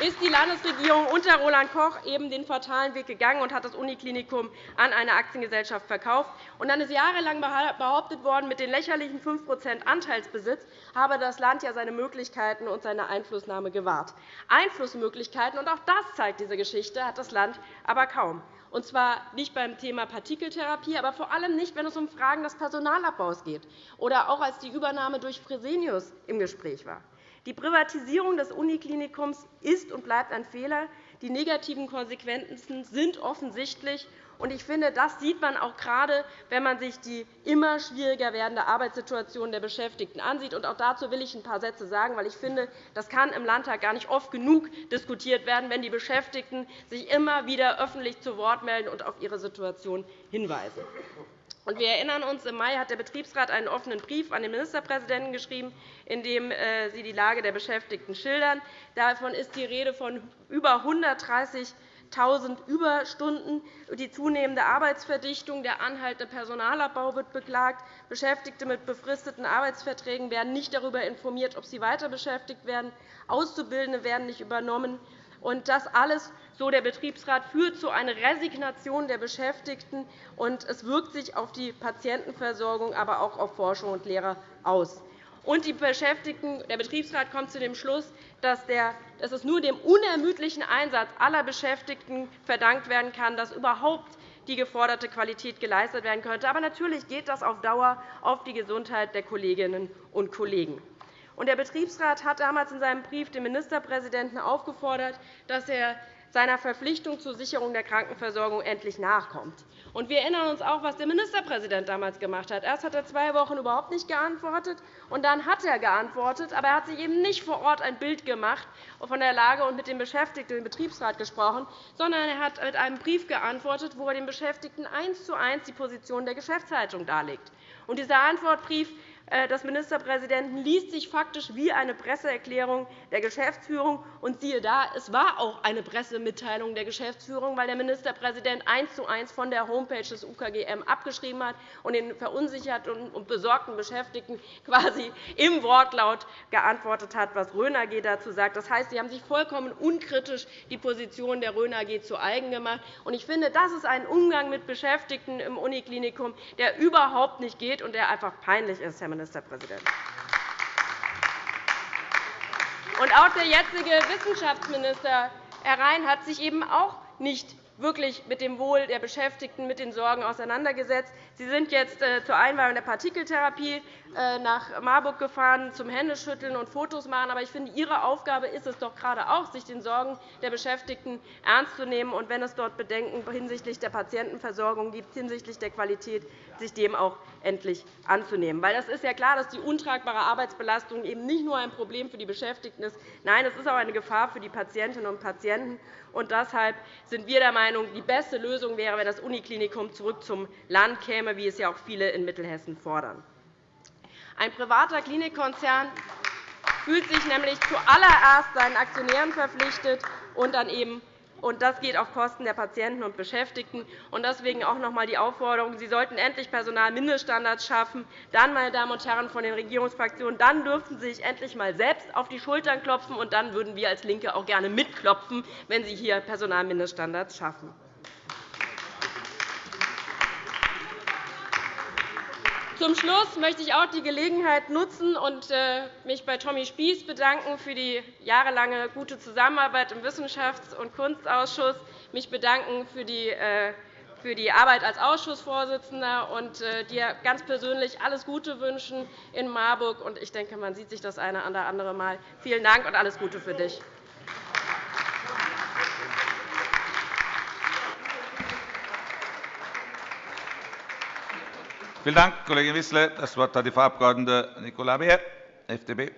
ist die Landesregierung unter Roland Koch eben den fatalen Weg gegangen und hat das Uniklinikum an eine Aktiengesellschaft verkauft. Und dann ist jahrelang behauptet worden, mit den lächerlichen 5% Anteilsbesitz habe das Land ja seine Möglichkeiten und seine Einflussnahme gewahrt. Einflussmöglichkeiten, und auch das zeigt diese Geschichte, hat das Land aber kaum. Und zwar nicht beim Thema Partikeltherapie, aber vor allem nicht, wenn es um Fragen des Personalabbaus geht oder auch als die Übernahme durch Fresenius im Gespräch war. Die Privatisierung des Uniklinikums ist und bleibt ein Fehler. Die negativen Konsequenzen sind offensichtlich. Ich finde, das sieht man auch gerade, wenn man sich die immer schwieriger werdende Arbeitssituation der Beschäftigten ansieht. Auch dazu will ich ein paar Sätze sagen, weil ich finde, das kann im Landtag gar nicht oft genug diskutiert werden, wenn die Beschäftigten sich immer wieder öffentlich zu Wort melden und auf ihre Situation hinweisen. Wir erinnern uns, im Mai hat der Betriebsrat einen offenen Brief an den Ministerpräsidenten geschrieben, in dem äh, Sie die Lage der Beschäftigten schildern. Davon ist die Rede von über 130.000 Überstunden. Die zunehmende Arbeitsverdichtung, der anhaltende Personalabbau wird beklagt. Beschäftigte mit befristeten Arbeitsverträgen werden nicht darüber informiert, ob sie weiter beschäftigt werden. Auszubildende werden nicht übernommen. Und das alles, so der Betriebsrat, führt zu einer Resignation der Beschäftigten, und es wirkt sich auf die Patientenversorgung, aber auch auf Forschung und Lehre aus. Und die Beschäftigten, der Betriebsrat kommt zu dem Schluss, dass, der, dass es nur dem unermüdlichen Einsatz aller Beschäftigten verdankt werden kann, dass überhaupt die geforderte Qualität geleistet werden könnte. Aber natürlich geht das auf Dauer auf die Gesundheit der Kolleginnen und Kollegen. Der Betriebsrat hat damals in seinem Brief den Ministerpräsidenten aufgefordert, dass er seiner Verpflichtung zur Sicherung der Krankenversorgung endlich nachkommt. wir erinnern uns auch, was der Ministerpräsident damals gemacht hat. Erst hat er zwei Wochen überhaupt nicht geantwortet, und dann hat er geantwortet. Aber er hat sich eben nicht vor Ort ein Bild gemacht von der Lage und mit den Beschäftigten im Betriebsrat gesprochen, sondern er hat mit einem Brief geantwortet, wo er den Beschäftigten eins zu eins die Position der Geschäftsleitung darlegt. dieser Antwortbrief des Ministerpräsidenten liest sich faktisch wie eine Presseerklärung der Geschäftsführung. Und siehe da, es war auch eine Pressemitteilung der Geschäftsführung, weil der Ministerpräsident eins zu eins von der Homepage des UKGM abgeschrieben hat und den verunsicherten und besorgten Beschäftigten quasi im Wortlaut geantwortet hat, was Rhön AG dazu sagt. Das heißt, Sie haben sich vollkommen unkritisch die Position der Rhön AG zu eigen gemacht. Ich finde, das ist ein Umgang mit Beschäftigten im Uniklinikum, der überhaupt nicht geht und der einfach peinlich ist, Herr Ministerpräsident. Und auch der jetzige Wissenschaftsminister, Herr Rhein, hat sich eben auch nicht wirklich mit dem Wohl der Beschäftigten, mit den Sorgen auseinandergesetzt. Sie sind jetzt äh, zur Einweihung der Partikeltherapie nach Marburg gefahren, zum Händeschütteln und Fotos machen. Aber ich finde, Ihre Aufgabe ist es doch gerade auch, sich den Sorgen der Beschäftigten ernst zu nehmen und wenn es dort Bedenken hinsichtlich der Patientenversorgung gibt, hinsichtlich der Qualität, sich dem auch endlich anzunehmen. Weil das ist ja klar, dass die untragbare Arbeitsbelastung eben nicht nur ein Problem für die Beschäftigten ist. Nein, es ist auch eine Gefahr für die Patientinnen und Patienten. Und deshalb sind wir der Meinung, die beste Lösung wäre, wenn das Uniklinikum zurück zum Land käme, wie es ja auch viele in Mittelhessen fordern. Ein privater Klinikkonzern fühlt sich nämlich zuallererst seinen Aktionären verpflichtet und dann eben und das geht auf Kosten der Patienten und Beschäftigten. Deswegen auch noch einmal die Aufforderung, Sie sollten endlich Personalmindeststandards schaffen. Dann, meine Damen und Herren von den Regierungsfraktionen, dann dürften Sie sich endlich einmal selbst auf die Schultern klopfen, und dann würden wir als LINKE auch gerne mitklopfen, wenn Sie hier Personalmindeststandards schaffen. Zum Schluss möchte ich auch die Gelegenheit nutzen und äh, mich bei Tommy Spieß bedanken für die jahrelange gute Zusammenarbeit im Wissenschafts- und Kunstausschuss, mich bedanken für die äh, für die Arbeit als Ausschussvorsitzender und äh, dir ganz persönlich alles Gute wünschen in Marburg. Ich denke, man sieht sich das eine oder andere Mal. Vielen Dank und alles Gute für dich. Vielen Dank, Kollegin Wissler. – Das Wort hat die Frau Abg. Nicola Beer, FDP.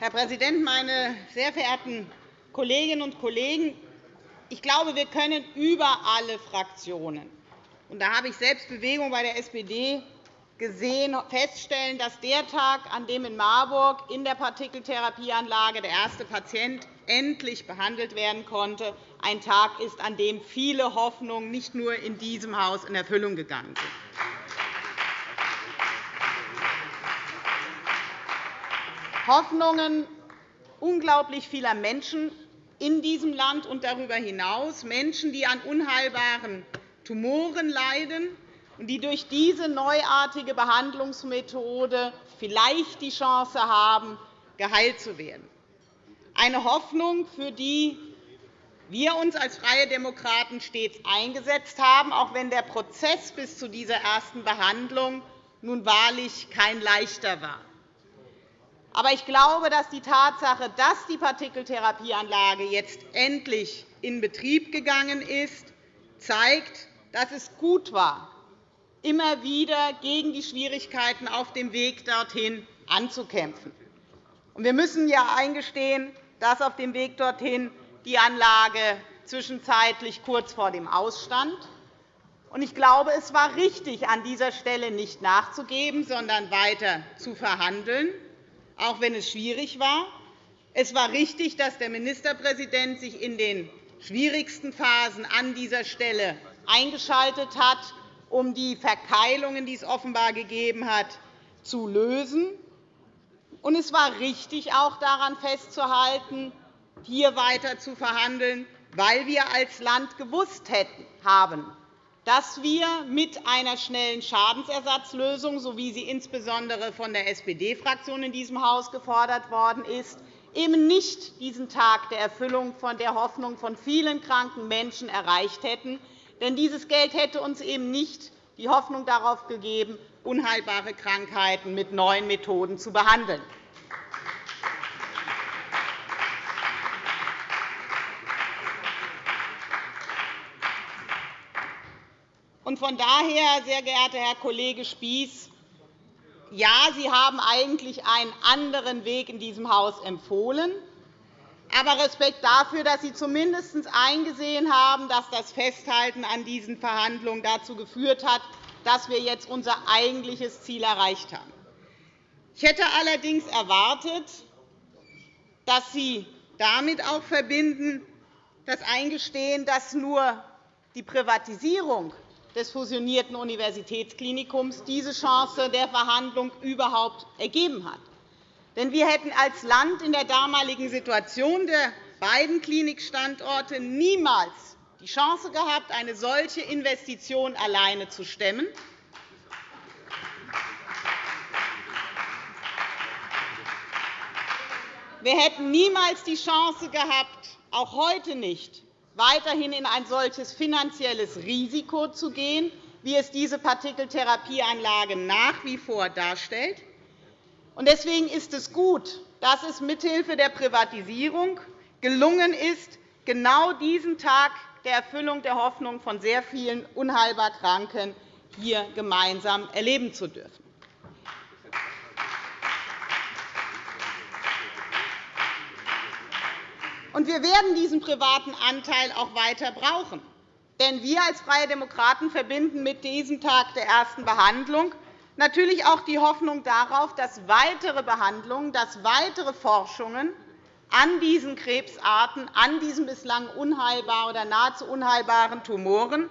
Herr Präsident, meine sehr verehrten Kolleginnen und Kollegen! Ich glaube, wir können über alle Fraktionen – und da habe ich selbst Bewegung bei der SPD gesehen – feststellen, dass der Tag, an dem in Marburg in der Partikeltherapieanlage der erste Patient endlich behandelt werden konnte, ein Tag ist, an dem viele Hoffnungen nicht nur in diesem Haus in Erfüllung gegangen sind. Hoffnungen unglaublich vieler Menschen in diesem Land und darüber hinaus, Menschen, die an unheilbaren Tumoren leiden und die durch diese neuartige Behandlungsmethode vielleicht die Chance haben, geheilt zu werden. Eine Hoffnung, für die wir uns als Freie Demokraten stets eingesetzt haben, auch wenn der Prozess bis zu dieser ersten Behandlung nun wahrlich kein leichter war. Aber ich glaube, dass die Tatsache, dass die Partikeltherapieanlage jetzt endlich in Betrieb gegangen ist, zeigt, dass es gut war, immer wieder gegen die Schwierigkeiten auf dem Weg dorthin anzukämpfen. Wir müssen ja eingestehen, dass auf dem Weg dorthin die Anlage zwischenzeitlich kurz vor dem Ausstand. Ich glaube, es war richtig, an dieser Stelle nicht nachzugeben, sondern weiter zu verhandeln, auch wenn es schwierig war. Es war richtig, dass der Ministerpräsident sich in den schwierigsten Phasen an dieser Stelle eingeschaltet hat, um die Verkeilungen, die es offenbar gegeben hat, zu lösen. Es war richtig, auch daran festzuhalten, hier weiter zu verhandeln, weil wir als Land gewusst haben, dass wir mit einer schnellen Schadensersatzlösung, so wie sie insbesondere von der SPD-Fraktion in diesem Haus gefordert worden ist, eben nicht diesen Tag der Erfüllung von der Hoffnung von vielen kranken Menschen erreicht hätten. Denn dieses Geld hätte uns eben nicht die Hoffnung darauf gegeben, unheilbare Krankheiten mit neuen Methoden zu behandeln. Von daher, sehr geehrter Herr Kollege Spieß, ja, Sie haben eigentlich einen anderen Weg in diesem Haus empfohlen. Aber Respekt dafür, dass Sie zumindest eingesehen haben, dass das Festhalten an diesen Verhandlungen dazu geführt hat, dass wir jetzt unser eigentliches Ziel erreicht haben. Ich hätte allerdings erwartet, dass Sie damit auch verbinden, das Eingestehen, dass nur die Privatisierung des fusionierten Universitätsklinikums diese Chance der Verhandlung überhaupt ergeben hat. Denn wir hätten als Land in der damaligen Situation der beiden Klinikstandorte niemals die Chance gehabt, eine solche Investition alleine zu stemmen. Wir hätten niemals die Chance gehabt, auch heute nicht, weiterhin in ein solches finanzielles Risiko zu gehen, wie es diese Partikeltherapieanlage nach wie vor darstellt. Deswegen ist es gut, dass es mithilfe der Privatisierung gelungen ist, genau diesen Tag der Erfüllung der Hoffnung von sehr vielen unheilbar Kranken hier gemeinsam erleben zu dürfen. wir werden diesen privaten Anteil auch weiter brauchen. Denn wir als Freie Demokraten verbinden mit diesem Tag der ersten Behandlung natürlich auch die Hoffnung darauf, dass weitere Behandlungen, dass weitere Forschungen an diesen Krebsarten, an diesen bislang unheilbaren oder nahezu unheilbaren Tumoren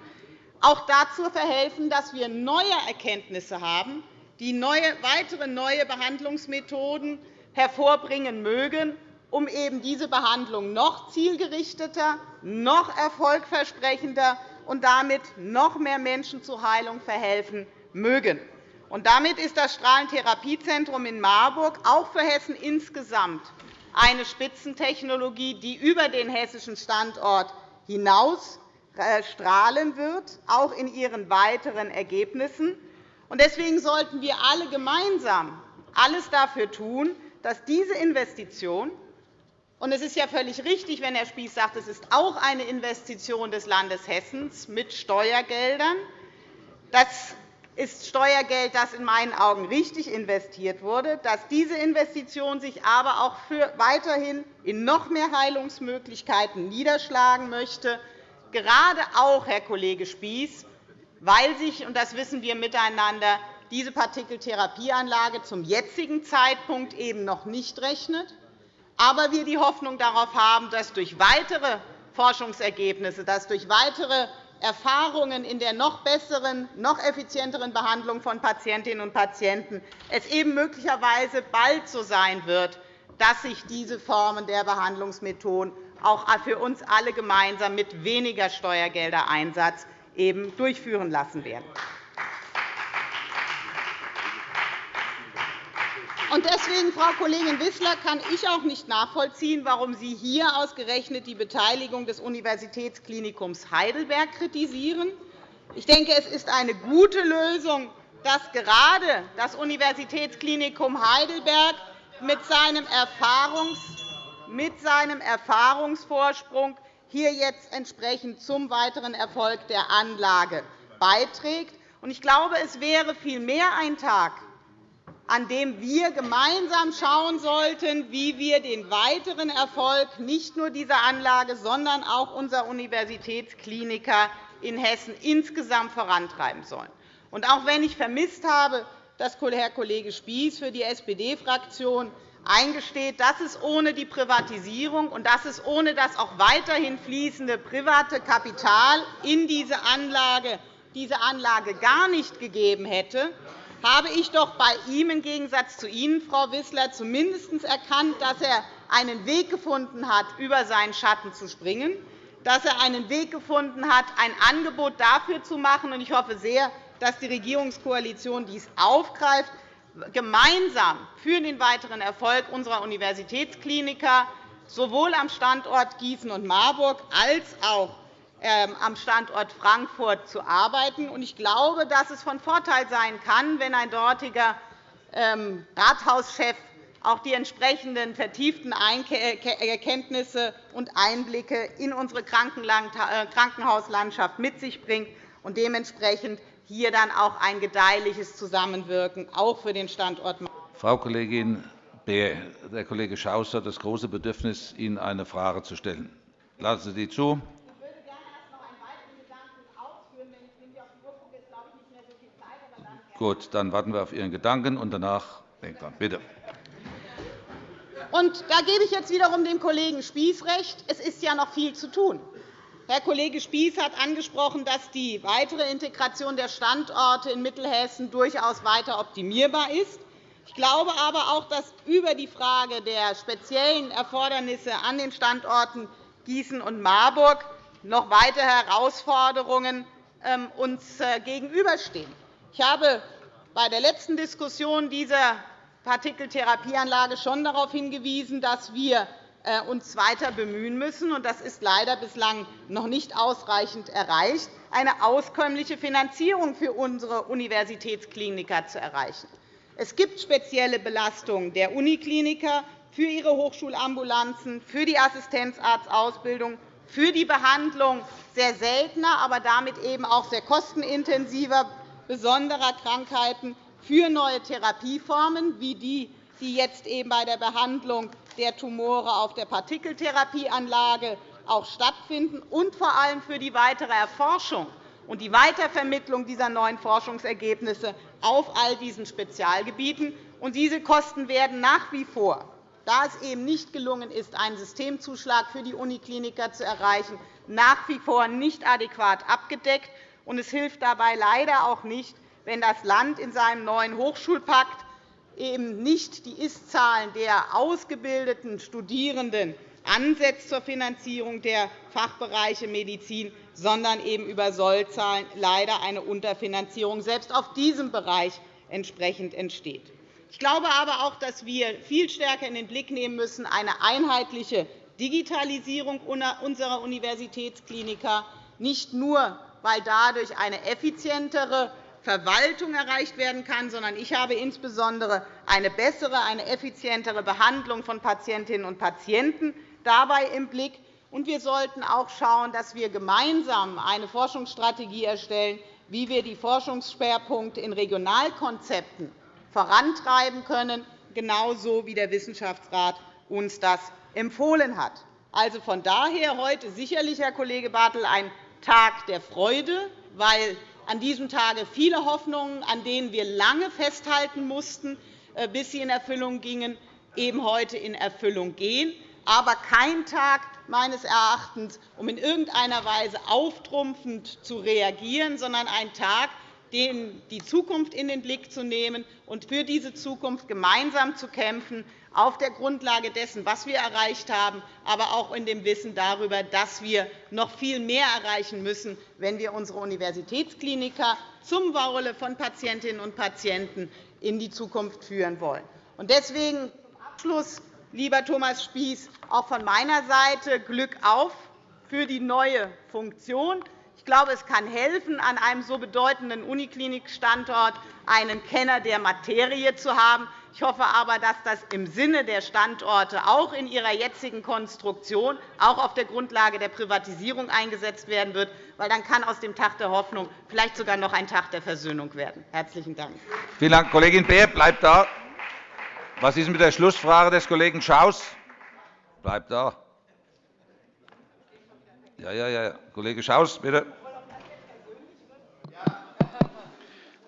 auch dazu verhelfen, dass wir neue Erkenntnisse haben, die neue, weitere neue Behandlungsmethoden hervorbringen mögen, um eben diese Behandlung noch zielgerichteter, noch erfolgversprechender und damit noch mehr Menschen zur Heilung verhelfen mögen. Und damit ist das Strahlentherapiezentrum in Marburg auch für Hessen insgesamt eine Spitzentechnologie, die über den hessischen Standort hinaus äh, strahlen wird, auch in ihren weiteren Ergebnissen. Deswegen sollten wir alle gemeinsam alles dafür tun, dass diese Investition und es ist ja völlig richtig, wenn Herr Spies sagt, es ist auch eine Investition des Landes Hessen mit Steuergeldern. Das ist Steuergeld, das in meinen Augen richtig investiert wurde, dass diese Investition sich aber auch weiterhin in noch mehr Heilungsmöglichkeiten niederschlagen möchte, gerade auch, Herr Kollege Spies, weil sich, und das wissen wir miteinander, diese Partikeltherapieanlage zum jetzigen Zeitpunkt eben noch nicht rechnet. Aber wir die Hoffnung darauf haben, dass durch weitere Forschungsergebnisse, dass durch weitere Erfahrungen in der noch besseren, noch effizienteren Behandlung von Patientinnen und Patienten es eben möglicherweise bald so sein wird, dass sich diese Formen der Behandlungsmethoden auch für uns alle gemeinsam mit weniger Steuergeldereinsatz eben durchführen lassen werden. Deswegen, Frau Kollegin Wissler, kann ich auch nicht nachvollziehen, warum Sie hier ausgerechnet die Beteiligung des Universitätsklinikums Heidelberg kritisieren. Ich denke, es ist eine gute Lösung, dass gerade das Universitätsklinikum Heidelberg mit seinem, Erfahrungsvorsprung hier jetzt entsprechend zum weiteren Erfolg der Anlage beiträgt. Ich glaube, es wäre vielmehr ein Tag, an dem wir gemeinsam schauen sollten, wie wir den weiteren Erfolg nicht nur dieser Anlage, sondern auch unserer Universitätskliniker in Hessen insgesamt vorantreiben sollen. Und auch wenn ich vermisst habe, dass Herr Kollege Spies für die SPD-Fraktion eingesteht, dass es ohne die Privatisierung und dass es ohne das auch weiterhin fließende private Kapital in diese Anlage, diese Anlage gar nicht gegeben hätte, habe ich doch bei ihm im Gegensatz zu Ihnen, Frau Wissler, zumindest erkannt, dass er einen Weg gefunden hat, über seinen Schatten zu springen, dass er einen Weg gefunden hat, ein Angebot dafür zu machen. Ich hoffe sehr, dass die Regierungskoalition dies aufgreift, gemeinsam für den weiteren Erfolg unserer Universitätskliniker sowohl am Standort Gießen und Marburg als auch am Standort Frankfurt zu arbeiten. Ich glaube, dass es von Vorteil sein kann, wenn ein dortiger ähm, Rathauschef auch die entsprechenden vertieften Erkenntnisse und Einblicke in unsere äh, Krankenhauslandschaft mit sich bringt und dementsprechend hier dann auch ein gedeihliches Zusammenwirken auch für den Standort Frau Kollegin Beer, der Kollege Schaus hat das große Bedürfnis, Ihnen eine Frage zu stellen. Lassen Sie die zu. Gut, dann warten wir auf Ihren Gedanken, und danach denkt dran. Bitte. Und da gebe ich jetzt wiederum dem Kollegen Spies recht. Es ist ja noch viel zu tun. Herr Kollege Spies hat angesprochen, dass die weitere Integration der Standorte in Mittelhessen durchaus weiter optimierbar ist. Ich glaube aber auch, dass über die Frage der speziellen Erfordernisse an den Standorten Gießen und Marburg noch weitere Herausforderungen ähm, uns äh, gegenüberstehen. Ich habe bei der letzten Diskussion dieser Partikeltherapieanlage schon darauf hingewiesen, dass wir äh, uns weiter bemühen müssen, und das ist leider bislang noch nicht ausreichend erreicht, eine auskömmliche Finanzierung für unsere Universitätskliniker zu erreichen. Es gibt spezielle Belastungen der Unikliniker für ihre Hochschulambulanzen, für die Assistenzarztausbildung, für die Behandlung sehr seltener, aber damit eben auch sehr kostenintensiver besonderer Krankheiten, für neue Therapieformen, wie die, die jetzt eben bei der Behandlung der Tumore auf der Partikeltherapieanlage auch stattfinden, und vor allem für die weitere Erforschung und die Weitervermittlung dieser neuen Forschungsergebnisse auf all diesen Spezialgebieten. diese Kosten werden nach wie vor da es eben nicht gelungen ist, einen Systemzuschlag für die Unikliniker zu erreichen, nach wie vor nicht adäquat abgedeckt. Es hilft dabei leider auch nicht, wenn das Land in seinem neuen Hochschulpakt eben nicht die Ist-Zahlen der ausgebildeten Studierenden ansetzt zur Finanzierung der Fachbereiche Medizin, sondern eben über Sollzahlen leider eine Unterfinanzierung selbst auf diesem Bereich entsprechend entsteht. Ich glaube aber auch, dass wir viel stärker in den Blick nehmen müssen, eine einheitliche Digitalisierung unserer Universitätskliniker, nicht nur, weil dadurch eine effizientere Verwaltung erreicht werden kann, sondern ich habe insbesondere eine bessere, eine effizientere Behandlung von Patientinnen und Patienten dabei im Blick. wir sollten auch schauen, dass wir gemeinsam eine Forschungsstrategie erstellen, wie wir die Forschungsschwerpunkte in Regionalkonzepten vorantreiben können, genauso wie der Wissenschaftsrat uns das empfohlen hat. Also von daher heute sicherlich, Herr Kollege Bartel, ein Tag der Freude, weil an diesem Tage viele Hoffnungen, an denen wir lange festhalten mussten, äh, bis sie in Erfüllung gingen, eben heute in Erfüllung gehen, aber kein Tag meines Erachtens, um in irgendeiner Weise auftrumpfend zu reagieren, sondern ein Tag, die Zukunft in den Blick zu nehmen und für diese Zukunft gemeinsam zu kämpfen, auf der Grundlage dessen, was wir erreicht haben, aber auch in dem Wissen darüber, dass wir noch viel mehr erreichen müssen, wenn wir unsere Universitätskliniker zum Wohle von Patientinnen und Patienten in die Zukunft führen wollen. Deswegen zum Abschluss, lieber Thomas Spieß, auch von meiner Seite Glück auf für die neue Funktion. Ich glaube, es kann helfen, an einem so bedeutenden Uniklinikstandort einen Kenner der Materie zu haben. Ich hoffe aber, dass das im Sinne der Standorte auch in ihrer jetzigen Konstruktion, auch auf der Grundlage der Privatisierung eingesetzt werden wird, weil dann kann aus dem Tag der Hoffnung vielleicht sogar noch ein Tag der Versöhnung werden. – Herzlichen Dank. Vielen Dank, Kollegin Beer. Bleibt da. Was ist mit der Schlussfrage des Kollegen Schaus? Bleibt da. Ja, ja, ja. Kollege Schaus, bitte.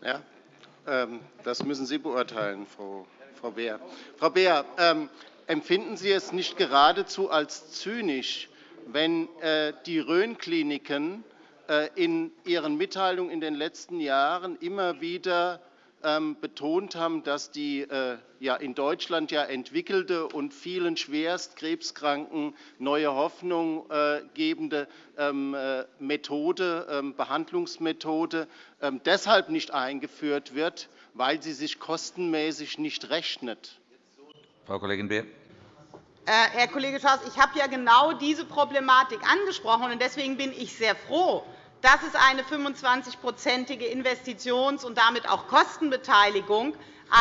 Ja, ähm, das müssen Sie beurteilen, Frau Beer. Frau Beer, ähm, empfinden Sie es nicht geradezu als zynisch, wenn äh, die Rhön-Kliniken äh, in ihren Mitteilungen in den letzten Jahren immer wieder ähm, betont haben, dass die äh, in Deutschland ja entwickelte und vielen schwerst Krebskranken neue Hoffnung äh, gebende ähm, äh, Methode, ähm, Behandlungsmethode deshalb nicht eingeführt wird, weil sie sich kostenmäßig nicht rechnet. Frau Kollegin Beer. Herr Kollege Schaus, ich habe ja genau diese Problematik angesprochen. Deswegen bin ich sehr froh, dass es eine 25-prozentige Investitions- und damit auch Kostenbeteiligung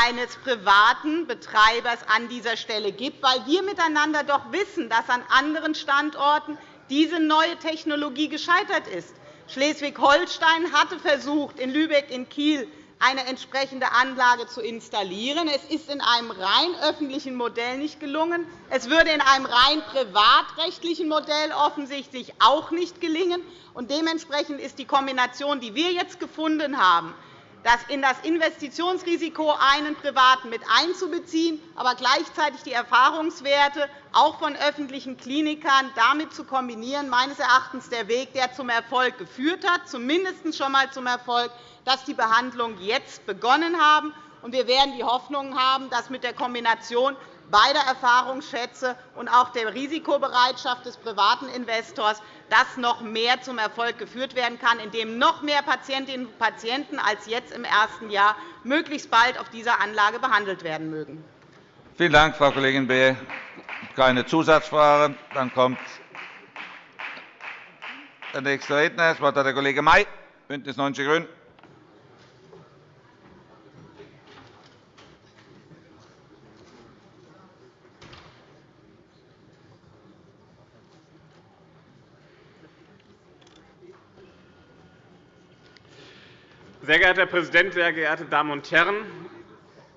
eines privaten Betreibers an dieser Stelle gibt, weil wir miteinander doch wissen, dass an anderen Standorten diese neue Technologie gescheitert ist. Schleswig-Holstein hatte versucht, in Lübeck, in Kiel eine entsprechende Anlage zu installieren. Es ist in einem rein öffentlichen Modell nicht gelungen. Es würde in einem rein privatrechtlichen Modell offensichtlich auch nicht gelingen. dementsprechend ist die Kombination, die wir jetzt gefunden haben, in das Investitionsrisiko einen Privaten mit einzubeziehen, aber gleichzeitig die Erfahrungswerte auch von öffentlichen Klinikern damit zu kombinieren, meines Erachtens der Weg, der zum Erfolg geführt hat, zumindest schon einmal zum Erfolg, dass die Behandlungen jetzt begonnen haben. Wir werden die Hoffnung haben, dass mit der Kombination beider Erfahrungsschätze und auch der Risikobereitschaft des privaten Investors, dass noch mehr zum Erfolg geführt werden kann, indem noch mehr Patientinnen und Patienten als jetzt im ersten Jahr möglichst bald auf dieser Anlage behandelt werden mögen. Vielen Dank, Frau Kollegin Beer. Keine Zusatzfrage. Dann kommt der nächste Redner. Das Wort hat der Kollege May, BÜNDNIS 90 die GRÜNEN. Sehr geehrter Herr Präsident, sehr geehrte Damen und Herren!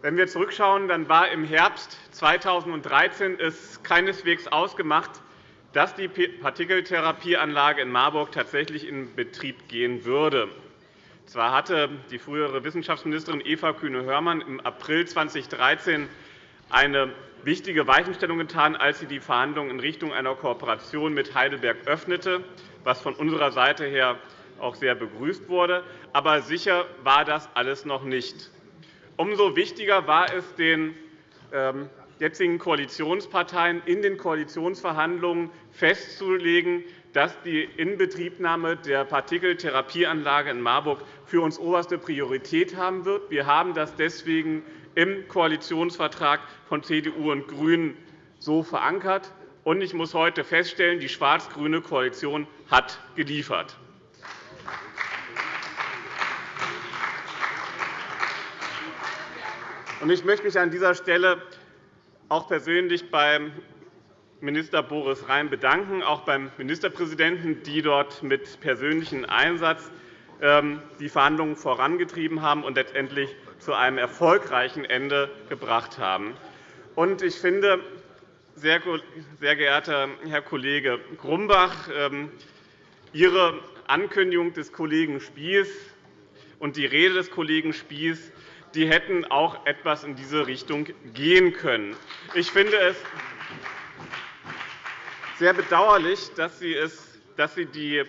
Wenn wir zurückschauen, dann war im Herbst 2013 es keineswegs ausgemacht, dass die Partikeltherapieanlage in Marburg tatsächlich in Betrieb gehen würde. Zwar hatte die frühere Wissenschaftsministerin Eva Kühne-Hörmann im April 2013 eine wichtige Weichenstellung getan, als sie die Verhandlungen in Richtung einer Kooperation mit Heidelberg öffnete, was von unserer Seite her auch sehr begrüßt wurde. Aber sicher war das alles noch nicht. Umso wichtiger war es den ähm, jetzigen Koalitionsparteien in den Koalitionsverhandlungen festzulegen, dass die Inbetriebnahme der Partikeltherapieanlage in Marburg für uns oberste Priorität haben wird. Wir haben das deswegen im Koalitionsvertrag von CDU und GRÜNEN so verankert. Ich muss heute feststellen, die schwarz-grüne Koalition hat geliefert. Ich möchte mich an dieser Stelle auch persönlich beim Minister Boris Rhein bedanken, auch beim Ministerpräsidenten, die dort mit persönlichem Einsatz ähm, die Verhandlungen vorangetrieben haben und letztendlich zu einem erfolgreichen Ende gebracht haben. Ich finde, sehr geehrter Herr Kollege Grumbach, ähm, Ihre Ankündigung des Kollegen Spies und die Rede des Kollegen Spies die hätten auch etwas in diese Richtung gehen können. Ich finde es sehr bedauerlich, dass Sie, es, dass Sie die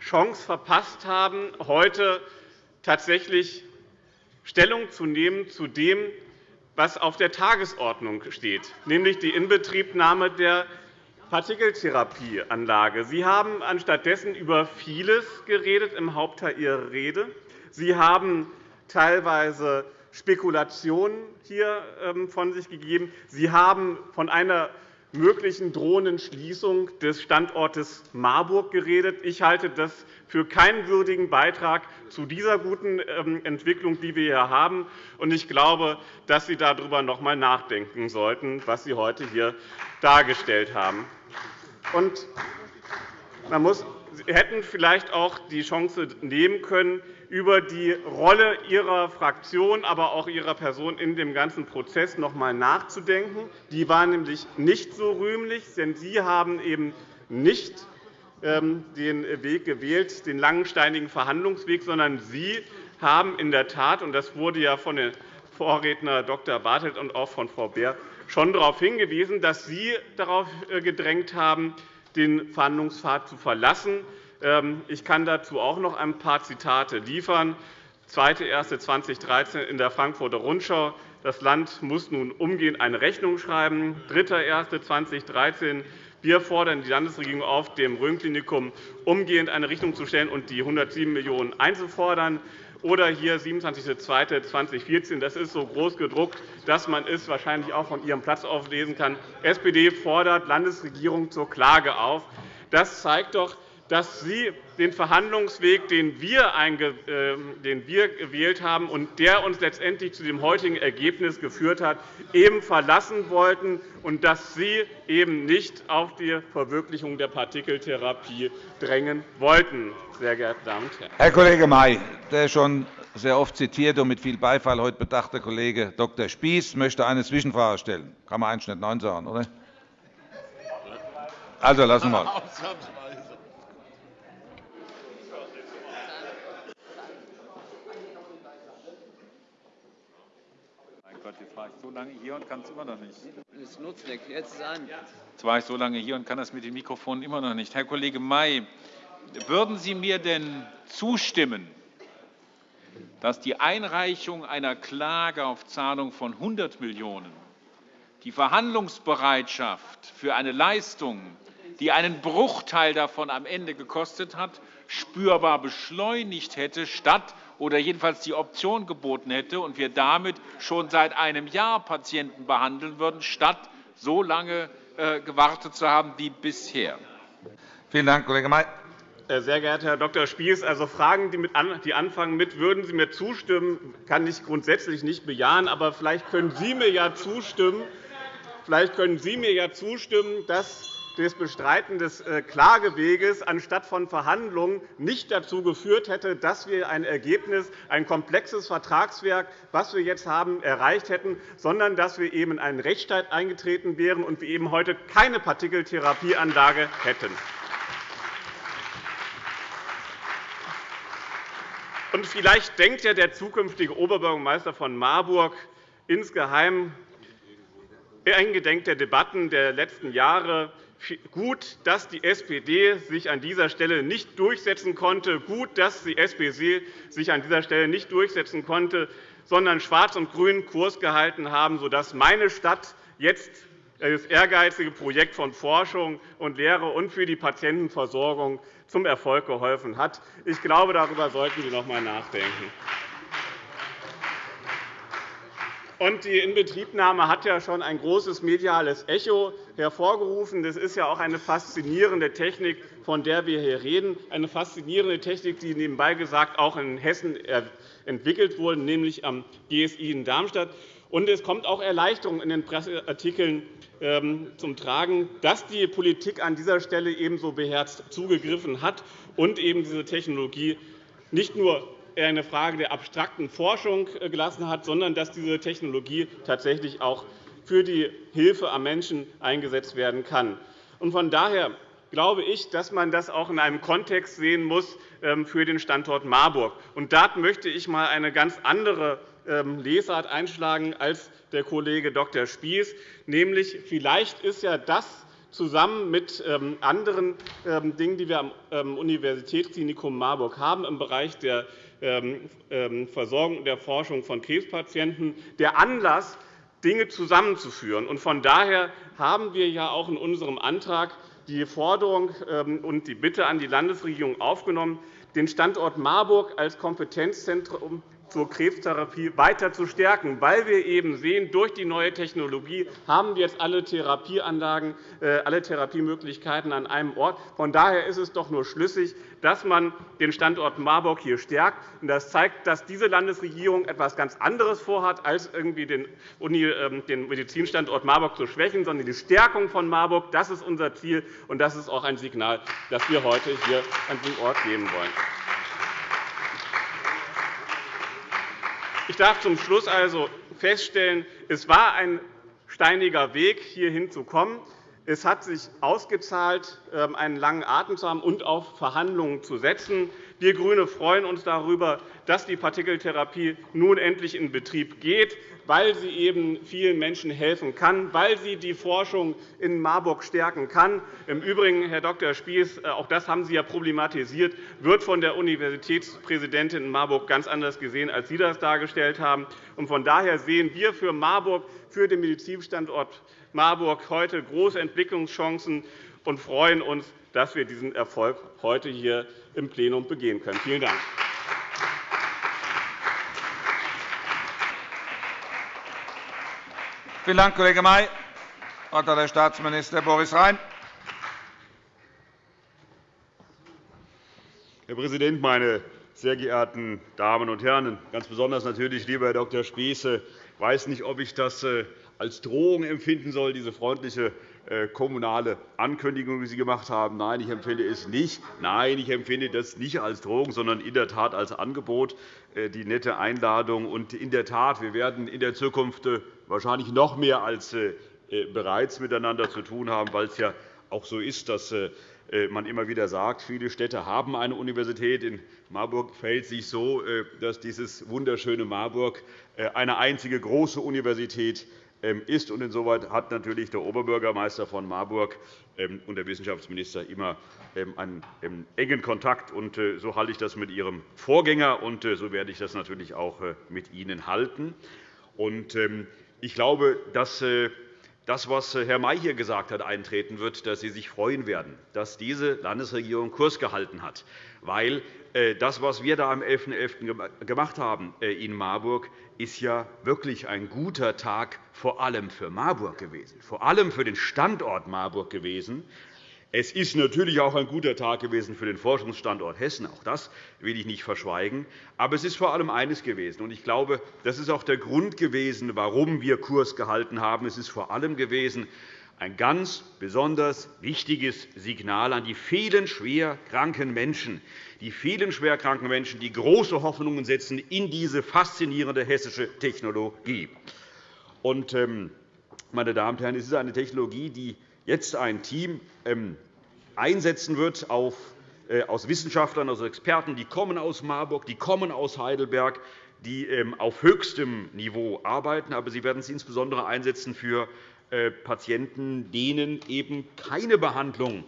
Chance verpasst haben, heute tatsächlich Stellung zu nehmen zu dem, was auf der Tagesordnung steht, nämlich die Inbetriebnahme der Partikeltherapieanlage. Sie haben anstattdessen über vieles geredet im Hauptteil Ihrer Rede. Sie haben teilweise Spekulationen hier ähm, von sich gegeben. Sie haben von einer möglichen drohenden Schließung des Standortes Marburg geredet. Ich halte das für keinen würdigen Beitrag zu dieser guten ähm, Entwicklung, die wir hier haben. Ich glaube, dass Sie darüber noch einmal nachdenken sollten, was Sie heute hier dargestellt haben. man muss, Sie hätten vielleicht auch die Chance nehmen können, über die Rolle Ihrer Fraktion, aber auch Ihrer Person in dem ganzen Prozess noch einmal nachzudenken. Die war nämlich nicht so rühmlich, denn Sie haben eben nicht ähm, den Weg gewählt, den langen, steinigen Verhandlungsweg, sondern Sie haben in der Tat, und das wurde ja von den Vorredner Dr. Bartelt und auch von Frau Beer schon darauf hingewiesen, dass Sie darauf äh, gedrängt haben, den Verhandlungspfad zu verlassen. Ähm, ich kann dazu auch noch ein paar Zitate liefern. 2.1.2013 in der Frankfurter Rundschau. Das Land muss nun umgehend eine Rechnung schreiben. 3.1.2013 wir fordern die Landesregierung auf, dem Rhön-Klinikum umgehend eine Rechnung zu stellen und die 107 Millionen € einzufordern. Oder hier 27.02.2014. Das ist so groß gedruckt, dass man es wahrscheinlich auch von Ihrem Platz aus lesen kann. SPD fordert Landesregierung zur Klage auf. Das zeigt doch, dass Sie den Verhandlungsweg, den wir, ähm, den wir gewählt haben und der uns letztendlich zu dem heutigen Ergebnis geführt hat, eben verlassen wollten und dass Sie eben nicht auf die Verwirklichung der Partikeltherapie drängen wollten. Sehr geehrte Damen und Herren. Herr Kollege May, der schon sehr oft zitierte und mit viel Beifall heute bedachte Kollege Dr. Spies möchte eine Zwischenfrage stellen. Kann man eigentlich nicht Nein sagen, oder? Also lassen wir. war so lange hier und kann es immer noch nicht. Es nutzt nichts. Jetzt ist an. Jetzt war ich so lange hier und kann das mit den Mikrofonen immer noch nicht. Herr Kollege May, würden Sie mir denn zustimmen, dass die Einreichung einer Klage auf Zahlung von 100 Millionen € die Verhandlungsbereitschaft für eine Leistung, die einen Bruchteil davon am Ende gekostet hat, spürbar beschleunigt hätte, statt oder jedenfalls die Option geboten hätte und wir damit schon seit einem Jahr Patienten behandeln würden, statt so lange äh, gewartet zu haben wie bisher. Vielen Dank, Kollege May. Äh, sehr geehrter Herr Dr. Spies, also Fragen, die anfangen mit «Würden Sie mir zustimmen?», kann ich grundsätzlich nicht bejahen. Aber vielleicht können Sie mir ja zustimmen, vielleicht können Sie mir ja zustimmen dass das Bestreiten des äh, Klageweges anstatt von Verhandlungen nicht dazu geführt hätte, dass wir ein Ergebnis, ein komplexes Vertragswerk, das wir jetzt haben, erreicht hätten, sondern dass wir eben in einen Rechtsstreit eingetreten wären und wir eben heute keine Partikeltherapieanlage hätten. Und vielleicht denkt ja der zukünftige Oberbürgermeister von Marburg insgeheim eingedenk der Debatten der letzten Jahre gut, dass die SPD sich an dieser Stelle nicht durchsetzen konnte, gut, dass die SPD sich an dieser Stelle nicht durchsetzen konnte, sondern Schwarz und Grün Kurs gehalten haben, sodass meine Stadt jetzt das ehrgeizige Projekt von Forschung und Lehre und für die Patientenversorgung zum Erfolg geholfen hat. Ich glaube, darüber sollten Sie noch einmal nachdenken. Und die Inbetriebnahme hat ja schon ein großes mediales Echo hervorgerufen. Das ist ja auch eine faszinierende Technik, von der wir hier reden, eine faszinierende Technik, die nebenbei gesagt auch in Hessen entwickelt wurde, nämlich am GSI in Darmstadt. Und es kommt auch Erleichterung in den Presseartikeln ähm, zum Tragen, dass die Politik an dieser Stelle ebenso beherzt zugegriffen hat und eben diese Technologie nicht nur eine Frage der abstrakten Forschung äh, gelassen hat, sondern dass diese Technologie tatsächlich auch für die Hilfe am Menschen eingesetzt werden kann. Von daher glaube ich, dass man das auch in einem Kontext sehen muss ähm, für den Standort Marburg. Und da möchte ich einmal eine ganz andere ähm, Lesart einschlagen als der Kollege Dr. Spies, nämlich vielleicht ist ja das zusammen mit ähm, anderen Dingen, die wir am Universitätsklinikum Marburg haben im Bereich der Versorgung und der Forschung von Krebspatienten der Anlass, Dinge zusammenzuführen. Von daher haben wir ja auch in unserem Antrag die Forderung und die Bitte an die Landesregierung aufgenommen, den Standort Marburg als Kompetenzzentrum zur Krebstherapie weiter zu stärken, weil wir eben sehen, durch die neue Technologie haben wir jetzt alle Therapieanlagen, äh, alle Therapiemöglichkeiten an einem Ort. Von daher ist es doch nur schlüssig, dass man den Standort Marburg hier stärkt. Das zeigt, dass diese Landesregierung etwas ganz anderes vorhat, als irgendwie den ähm, Medizinstandort Marburg zu schwächen, sondern die Stärkung von Marburg. Das ist unser Ziel, und das ist auch ein Signal, das wir heute hier an diesem Ort geben wollen. Ich darf zum Schluss also feststellen, es war ein steiniger Weg, hierhin zu kommen. Es hat sich ausgezahlt, ähm, einen langen Atem zu haben und auf Verhandlungen zu setzen. Wir GRÜNE freuen uns darüber, dass die Partikeltherapie nun endlich in Betrieb geht, weil sie eben vielen Menschen helfen kann, weil sie die Forschung in Marburg stärken kann. Im Übrigen, Herr Dr. Spies, äh, auch das haben Sie ja problematisiert, wird von der Universitätspräsidentin in Marburg ganz anders gesehen, als Sie das dargestellt haben. Von daher sehen wir für Marburg, für den Medizinstandort Marburg heute große Entwicklungschancen und freuen uns, dass wir diesen Erfolg heute hier im Plenum begehen können. Vielen Dank. Vielen Dank, Kollege May. Das Wort hat der Staatsminister Boris Rhein. Herr Präsident, meine sehr geehrten Damen und Herren! Ganz besonders natürlich, lieber Herr Dr. Spies, ich weiß nicht, ob ich das äh, als Drohung empfinden soll, diese freundliche kommunale Ankündigung, die Sie gemacht haben. Nein, ich empfinde es nicht. Nein, ich empfinde das nicht als Drohung, sondern in der Tat als Angebot, äh, die nette Einladung. Und in der Tat, wir werden in der Zukunft äh, wahrscheinlich noch mehr als bereits miteinander zu tun haben, weil es ja auch so ist, dass man immer wieder sagt, viele Städte haben eine Universität. In Marburg verhält sich so, dass dieses wunderschöne Marburg eine einzige große Universität ist. Und insoweit hat natürlich der Oberbürgermeister von Marburg ähm, und der Wissenschaftsminister immer ähm, einen engen Kontakt. Und äh, so halte ich das mit Ihrem Vorgänger, und äh, so werde ich das natürlich auch äh, mit Ihnen halten. Und ich glaube, dass das, was Herr May hier gesagt hat, eintreten wird, dass Sie sich freuen werden, dass diese Landesregierung Kurs gehalten hat. Weil äh, das, was wir da am 11.11. .11. gemacht haben äh, in Marburg, ist ja wirklich ein guter Tag vor allem für Marburg gewesen, vor allem für den Standort Marburg gewesen. Es ist natürlich auch ein guter Tag gewesen für den Forschungsstandort Hessen. Auch das will ich nicht verschweigen. Aber es ist vor allem eines gewesen. Und ich glaube, das ist auch der Grund gewesen, warum wir Kurs gehalten haben. Es ist vor allem gewesen, ein ganz besonders wichtiges Signal an die vielen schwer kranken Menschen, die vielen schwerkranken Menschen, die große Hoffnungen setzen in diese faszinierende hessische Technologie. Und, ähm, meine Damen und Herren, es ist eine Technologie, die jetzt ein Team ähm, einsetzen wird äh, aus Wissenschaftlern, aus Experten, die kommen aus Marburg, die kommen aus Heidelberg, die ähm, auf höchstem Niveau arbeiten. Aber sie werden es insbesondere einsetzen für äh, Patienten, denen eben keine Behandlung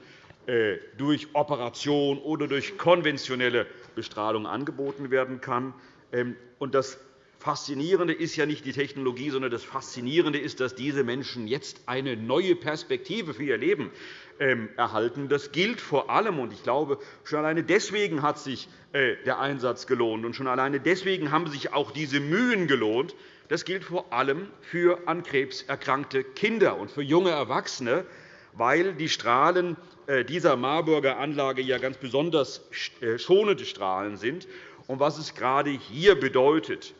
äh, durch Operation oder durch konventionelle Bestrahlung angeboten werden kann. Ähm, das Faszinierende ist ja nicht die Technologie, sondern das Faszinierende ist, dass diese Menschen jetzt eine neue Perspektive für ihr Leben ähm, erhalten. Das gilt vor allem, und ich glaube, schon alleine deswegen hat sich der Einsatz gelohnt, und schon alleine deswegen haben sich auch diese Mühen gelohnt, das gilt vor allem für an Krebs erkrankte Kinder und für junge Erwachsene, weil die Strahlen äh, dieser Marburger Anlage ja ganz besonders äh, schonende Strahlen sind. Und was es gerade hier bedeutet,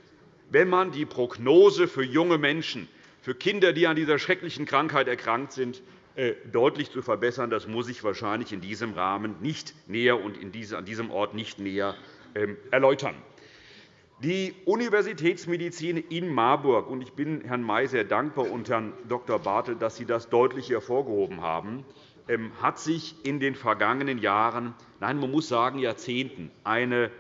wenn man die Prognose für junge Menschen, für Kinder, die an dieser schrecklichen Krankheit erkrankt sind, äh, deutlich zu verbessern, das muss ich wahrscheinlich in diesem Rahmen nicht näher und an diesem Ort nicht näher ähm, erläutern. Die Universitätsmedizin in Marburg, und ich bin Herrn May sehr dankbar und Herrn Dr. Bartel, dass Sie das deutlich hervorgehoben haben, ähm, hat sich in den vergangenen Jahren, nein, man muss sagen Jahrzehnten, eine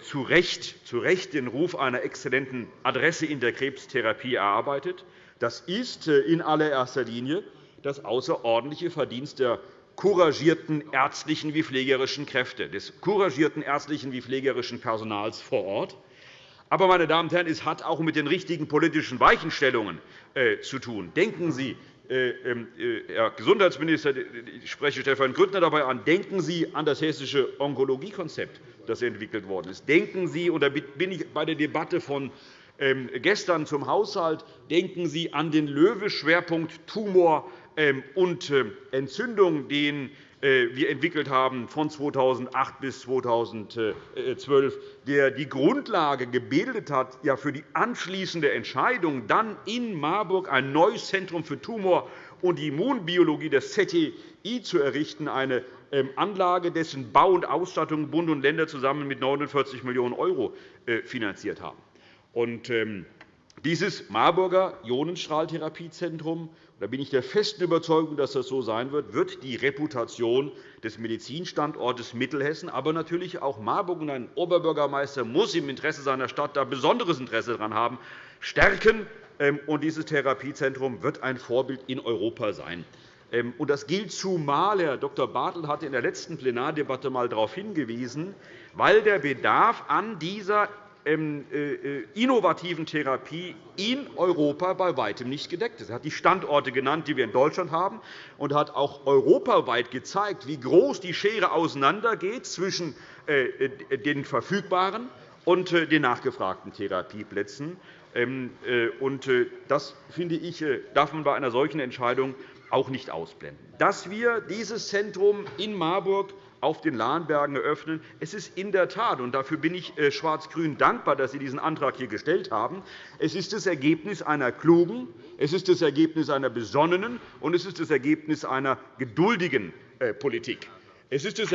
zu Recht, zu Recht den Ruf einer exzellenten Adresse in der Krebstherapie erarbeitet. Das ist äh, in allererster Linie das außerordentliche Verdienst der couragierten ärztlichen wie pflegerischen Kräfte, des couragierten ärztlichen wie pflegerischen Personals vor Ort. Aber, meine Damen und Herren, es hat auch mit den richtigen politischen Weichenstellungen äh, zu tun. Denken Sie, äh, äh, Herr Gesundheitsminister, ich spreche Stefan Grüttner dabei an, denken Sie an das hessische Onkologiekonzept, das entwickelt worden ist. Denken Sie, und da bin ich bei der Debatte von ähm, gestern zum Haushalt, denken Sie an den Löwe-Schwerpunkt Tumor ähm, und Entzündung, den äh, wir entwickelt haben von 2008 bis 2012, der die Grundlage gebildet hat für die anschließende Entscheidung, dann in Marburg ein neues Zentrum für Tumor- und Immunbiologie, das ZTI, zu errichten, eine ähm, Anlage, dessen Bau und Ausstattung Bund und Länder zusammen mit 49 Millionen € äh, finanziert haben. Dieses Marburger Ionenstrahltherapiezentrum da bin ich der festen Überzeugung, dass das so sein wird, wird die Reputation des Medizinstandortes Mittelhessen, aber natürlich auch Marburg und ein Oberbürgermeister muss im Interesse seiner Stadt da besonderes Interesse daran haben, stärken. Ähm, und dieses Therapiezentrum wird ein Vorbild in Europa sein. Ähm, das gilt zumal, Herr Dr. Bartel hatte in der letzten Plenardebatte einmal darauf hingewiesen, weil der Bedarf an dieser innovativen Therapie in Europa bei weitem nicht gedeckt ist. Er hat die Standorte genannt, die wir in Deutschland haben, und hat auch europaweit gezeigt, wie groß die Schere auseinandergeht zwischen äh, den verfügbaren und den nachgefragten Therapieplätzen. Ähm, das, finde ich, darf man bei einer solchen Entscheidung auch nicht ausblenden. Dass wir dieses Zentrum in Marburg auf den Lahnbergen eröffnen. Es ist in der Tat, und dafür bin ich äh, Schwarz-Grün dankbar, dass Sie diesen Antrag hier gestellt haben, es ist das Ergebnis einer klugen, es ist das Ergebnis einer besonnenen und es ist das Ergebnis einer geduldigen äh, Politik. Es ist das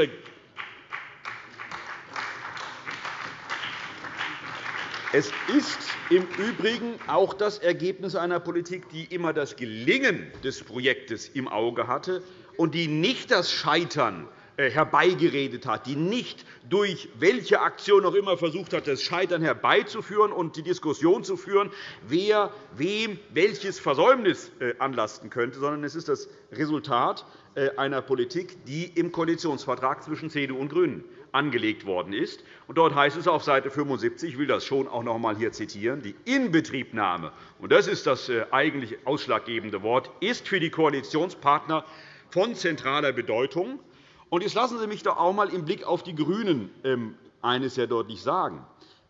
Es ist im Übrigen auch das Ergebnis einer Politik, die immer das Gelingen des Projektes im Auge hatte und die nicht das Scheitern herbeigeredet hat, die nicht durch welche Aktion auch immer versucht hat, das Scheitern herbeizuführen und die Diskussion zu führen, wer wem welches Versäumnis anlasten könnte, sondern es ist das Resultat einer Politik, die im Koalitionsvertrag zwischen CDU und GRÜNEN angelegt worden ist. Dort heißt es auf Seite 75, ich will das schon auch noch einmal hier zitieren, die Inbetriebnahme, und das ist das äh, eigentlich ausschlaggebende Wort, ist für die Koalitionspartner von zentraler Bedeutung. Jetzt lassen Sie mich doch auch einmal im Blick auf die GRÜNEN ähm, eines sehr deutlich sagen.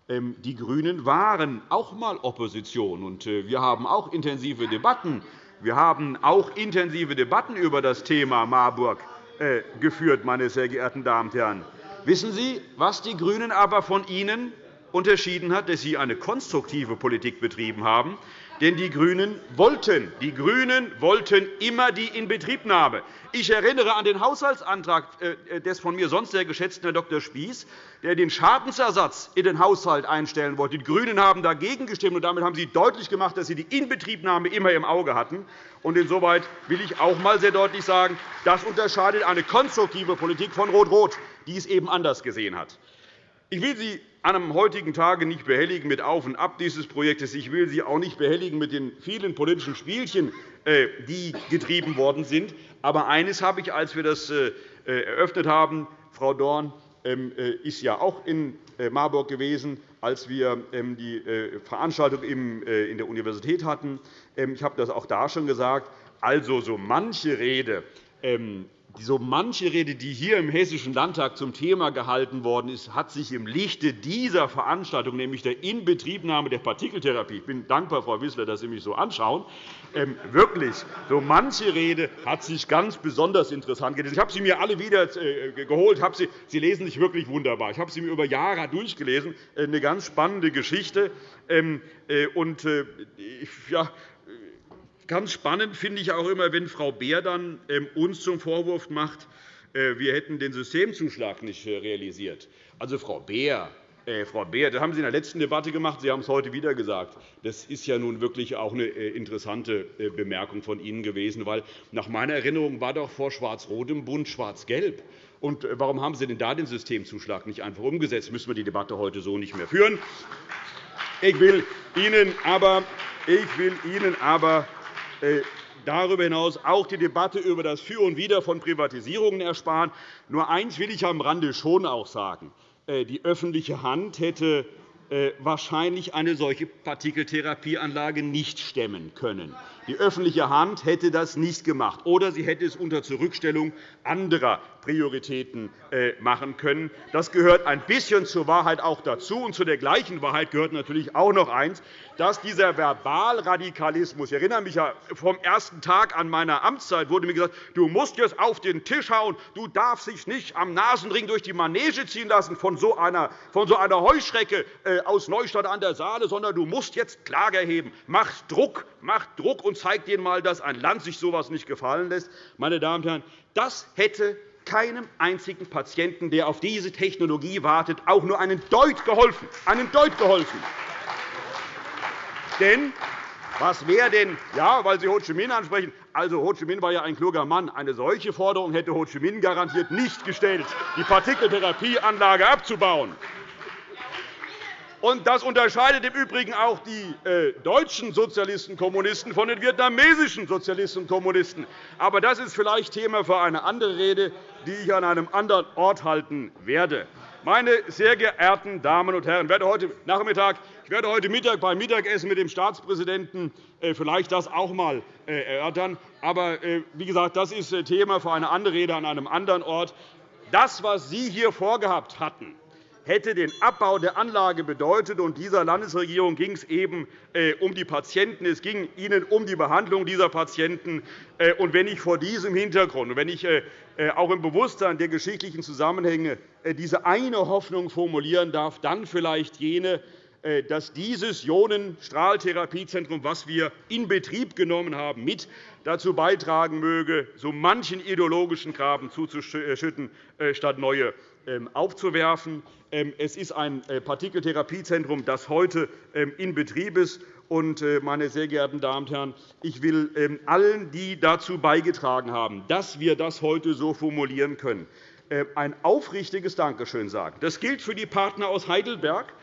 Ähm, die GRÜNEN waren auch einmal Opposition, und äh, wir haben auch intensive Debatten. Wir haben auch intensive Debatten über das Thema Marburg äh, geführt, meine sehr geehrten Damen und Herren. Wissen Sie, was die GRÜNEN aber von Ihnen unterschieden hat, dass Sie eine konstruktive Politik betrieben haben? Denn die GRÜNEN wollten, die GRÜNEN wollten immer die Inbetriebnahme. Ich erinnere an den Haushaltsantrag äh, des von mir sonst sehr geschätzten Herrn Dr. Spieß, der den Schadensersatz in den Haushalt einstellen wollte. Die GRÜNEN haben dagegen gestimmt, und damit haben Sie deutlich gemacht, dass Sie die Inbetriebnahme immer im Auge hatten. Und insoweit will ich auch einmal sehr deutlich sagen, das unterscheidet eine konstruktive Politik von Rot-Rot, die es eben anders gesehen hat. Ich will Sie an einem heutigen Tage nicht behelligen mit Auf und Ab dieses Projektes. Ich will Sie auch nicht behelligen mit den vielen politischen Spielchen, äh, die getrieben worden sind. Aber eines habe ich, als wir das äh, eröffnet haben, Frau Dorn ähm, äh, ist ja auch in Marburg gewesen, als wir ähm, die Veranstaltung in der Universität hatten. Ähm, ich habe das auch da schon gesagt. Also, so manche Rede so manche Rede, die hier im Hessischen Landtag zum Thema gehalten worden ist, hat sich im Lichte dieser Veranstaltung, nämlich der Inbetriebnahme der Partikeltherapie – ich bin dankbar, Frau Wissler, dass Sie mich so anschauen – ähm, wirklich, so manche Rede hat sich ganz besonders interessant gelesen. Ich habe sie mir alle wieder äh, geholt. Sie, sie lesen sich wirklich wunderbar. Ich habe sie mir über Jahre durchgelesen. Äh, eine ganz spannende Geschichte. Ähm, äh, und, ja, Ganz spannend finde ich auch immer, wenn Frau Beer dann ähm, uns zum Vorwurf macht, äh, wir hätten den Systemzuschlag nicht äh, realisiert. Also, Frau Beer, äh, Frau Beer, das haben Sie in der letzten Debatte gemacht. Sie haben es heute wieder gesagt. Das ist ja nun wirklich auch eine interessante Bemerkung von Ihnen gewesen. Weil nach meiner Erinnerung war doch vor Schwarz-Rot im Bund Schwarz-Gelb. Und warum haben Sie denn da den Systemzuschlag nicht einfach umgesetzt? Müssen wir die Debatte heute so nicht mehr führen. Ich will Ihnen aber, ich will Ihnen aber darüber hinaus auch die Debatte über das Für und Wider von Privatisierungen ersparen. Nur eines will ich am Rande schon auch sagen. Äh, die öffentliche Hand hätte äh, wahrscheinlich eine solche Partikeltherapieanlage nicht stemmen können. Die öffentliche Hand hätte das nicht gemacht, oder sie hätte es unter Zurückstellung anderer Prioritäten äh, machen können. Das gehört ein bisschen zur Wahrheit auch dazu. Und zu der gleichen Wahrheit gehört natürlich auch noch eines, dass dieser Verbalradikalismus – ich erinnere mich ja vom ersten Tag an meiner Amtszeit wurde mir gesagt, du musst jetzt auf den Tisch hauen, du darfst dich nicht am Nasenring durch die Manege ziehen lassen von so einer, von so einer Heuschrecke äh, aus Neustadt an der Saale, sondern du musst jetzt Klage erheben. Mach Druck, mach Druck und zeig ihnen einmal, dass ein Land sich so etwas nicht gefallen lässt. Meine Damen und Herren, das hätte keinem einzigen Patienten, der auf diese Technologie wartet, auch nur einen Deut geholfen. Einen Deut geholfen. Denn was wäre denn, ja, weil Sie Ho Chi Minh ansprechen, also Ho Chi Minh war ja ein kluger Mann. Eine solche Forderung hätte Ho Chi Minh garantiert nicht gestellt, die Partikeltherapieanlage abzubauen. Und das unterscheidet im Übrigen auch die äh, deutschen Sozialisten und Kommunisten von den vietnamesischen Sozialisten und Kommunisten. Aber das ist vielleicht Thema für eine andere Rede, die ich an einem anderen Ort halten werde. Meine sehr geehrten Damen und Herren, ich werde heute Nachmittag, ich werde heute Mittag beim Mittagessen mit dem Staatspräsidenten äh, vielleicht das auch einmal äh, erörtern. Aber wie gesagt, das ist Thema für eine andere Rede an einem anderen Ort. Das, was Sie hier vorgehabt hatten, hätte den Abbau der Anlage bedeutet. Und dieser Landesregierung ging es eben äh, um die Patienten. Es ging ihnen um die Behandlung dieser Patienten. Äh, und wenn ich vor diesem Hintergrund, wenn ich äh, auch im Bewusstsein der geschichtlichen Zusammenhänge diese eine Hoffnung formulieren darf, dann vielleicht jene, dass dieses Ionenstrahltherapiezentrum, das wir in Betrieb genommen haben, mit dazu beitragen möge, so manchen ideologischen Graben zuzuschütten, statt neue aufzuwerfen. Ähm, es ist ein äh, Partikeltherapiezentrum, das heute ähm, in Betrieb ist. Äh, meine sehr geehrten Damen und Herren, ich will allen, die dazu beigetragen haben, dass wir das heute so formulieren können, äh, ein aufrichtiges Dankeschön sagen. Das gilt für die Partner aus Heidelberg,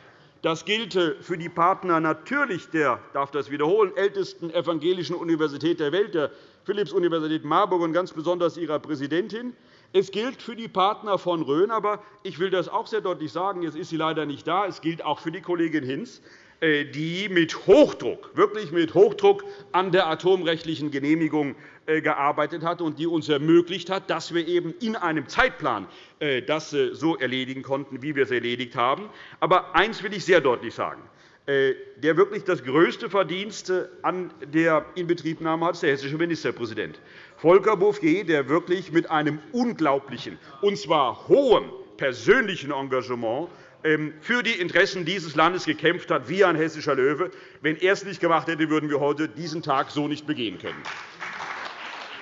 das gilt für die Partner natürlich der darf das wiederholen, ältesten evangelischen Universität der Welt, der Philipps-Universität Marburg, und ganz besonders ihrer Präsidentin. Es gilt für die Partner von Rhön, aber ich will das auch sehr deutlich sagen, jetzt ist sie leider nicht da, es gilt auch für die Kollegin Hinz, äh, die mit Hochdruck, wirklich mit Hochdruck an der atomrechtlichen Genehmigung äh, gearbeitet hat und die uns ermöglicht hat, dass wir eben in einem Zeitplan äh, das so erledigen konnten, wie wir es erledigt haben. Aber eines will ich sehr deutlich sagen. Der wirklich das größte Verdienst an der Inbetriebnahme hat, ist der hessische Ministerpräsident. Volker Bouffier, der wirklich mit einem unglaublichen, und zwar hohen persönlichen Engagement ähm, für die Interessen dieses Landes gekämpft hat, wie ein hessischer Löwe. Wenn er es nicht gemacht hätte, würden wir heute diesen Tag so nicht begehen können.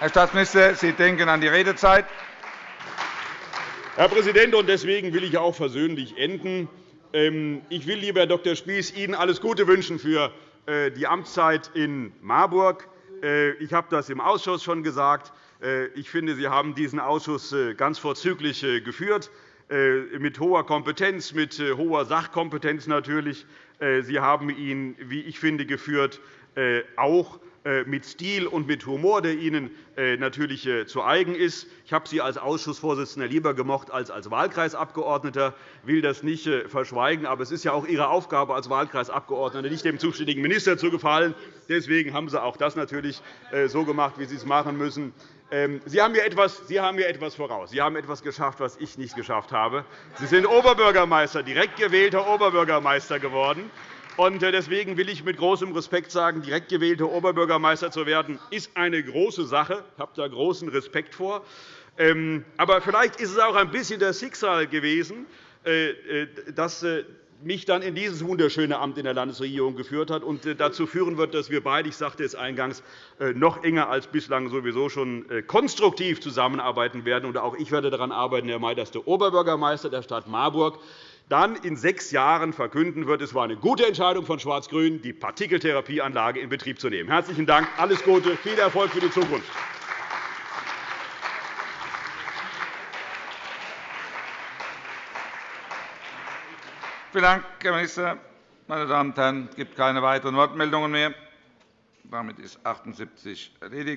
Herr Staatsminister, Sie denken an die Redezeit. Herr Präsident, und deswegen will ich auch versöhnlich enden. Ähm, ich will, lieber Herr Dr. Spies, Ihnen alles Gute wünschen für äh, die Amtszeit in Marburg. Äh, ich habe das im Ausschuss schon gesagt. Äh, ich finde, Sie haben diesen Ausschuss ganz vorzüglich geführt, mit hoher Kompetenz, mit hoher Sachkompetenz natürlich. Sie haben ihn, wie ich finde, geführt, auch äh, mit Stil und mit Humor, der Ihnen äh, natürlich äh, zu eigen ist. Ich habe Sie als Ausschussvorsitzender lieber gemocht als als Wahlkreisabgeordneter. Ich will das nicht verschweigen. Aber es ist ja auch Ihre Aufgabe als Wahlkreisabgeordneter, nicht dem zuständigen Minister zu gefallen. Deswegen haben Sie auch das natürlich so gemacht, wie Sie es machen müssen. Ähm, Sie haben, mir etwas, Sie haben mir etwas voraus. Sie haben etwas geschafft, was ich nicht geschafft habe. Sie sind Oberbürgermeister, direkt gewählter Oberbürgermeister geworden. Äh, deswegen will ich mit großem Respekt sagen, direkt gewählter Oberbürgermeister zu werden, ist eine große Sache. Ich habe da großen Respekt vor. Ähm, aber vielleicht ist es auch ein bisschen das Schicksal gewesen, äh, äh, das mich dann in dieses wunderschöne Amt in der Landesregierung geführt hat und dazu führen wird, dass wir beide, ich sagte es eingangs, noch enger als bislang sowieso schon konstruktiv zusammenarbeiten werden. Auch ich werde daran arbeiten, Herr May, dass der Oberbürgermeister der Stadt Marburg dann in sechs Jahren verkünden wird, es war eine gute Entscheidung von Schwarz-Grün, die Partikeltherapieanlage in Betrieb zu nehmen. Herzlichen Dank, alles Gute, viel Erfolg für die Zukunft. Vielen Dank, Herr Minister. Meine Damen und Herren, es gibt keine weiteren Wortmeldungen mehr. Damit ist 78 erledigt.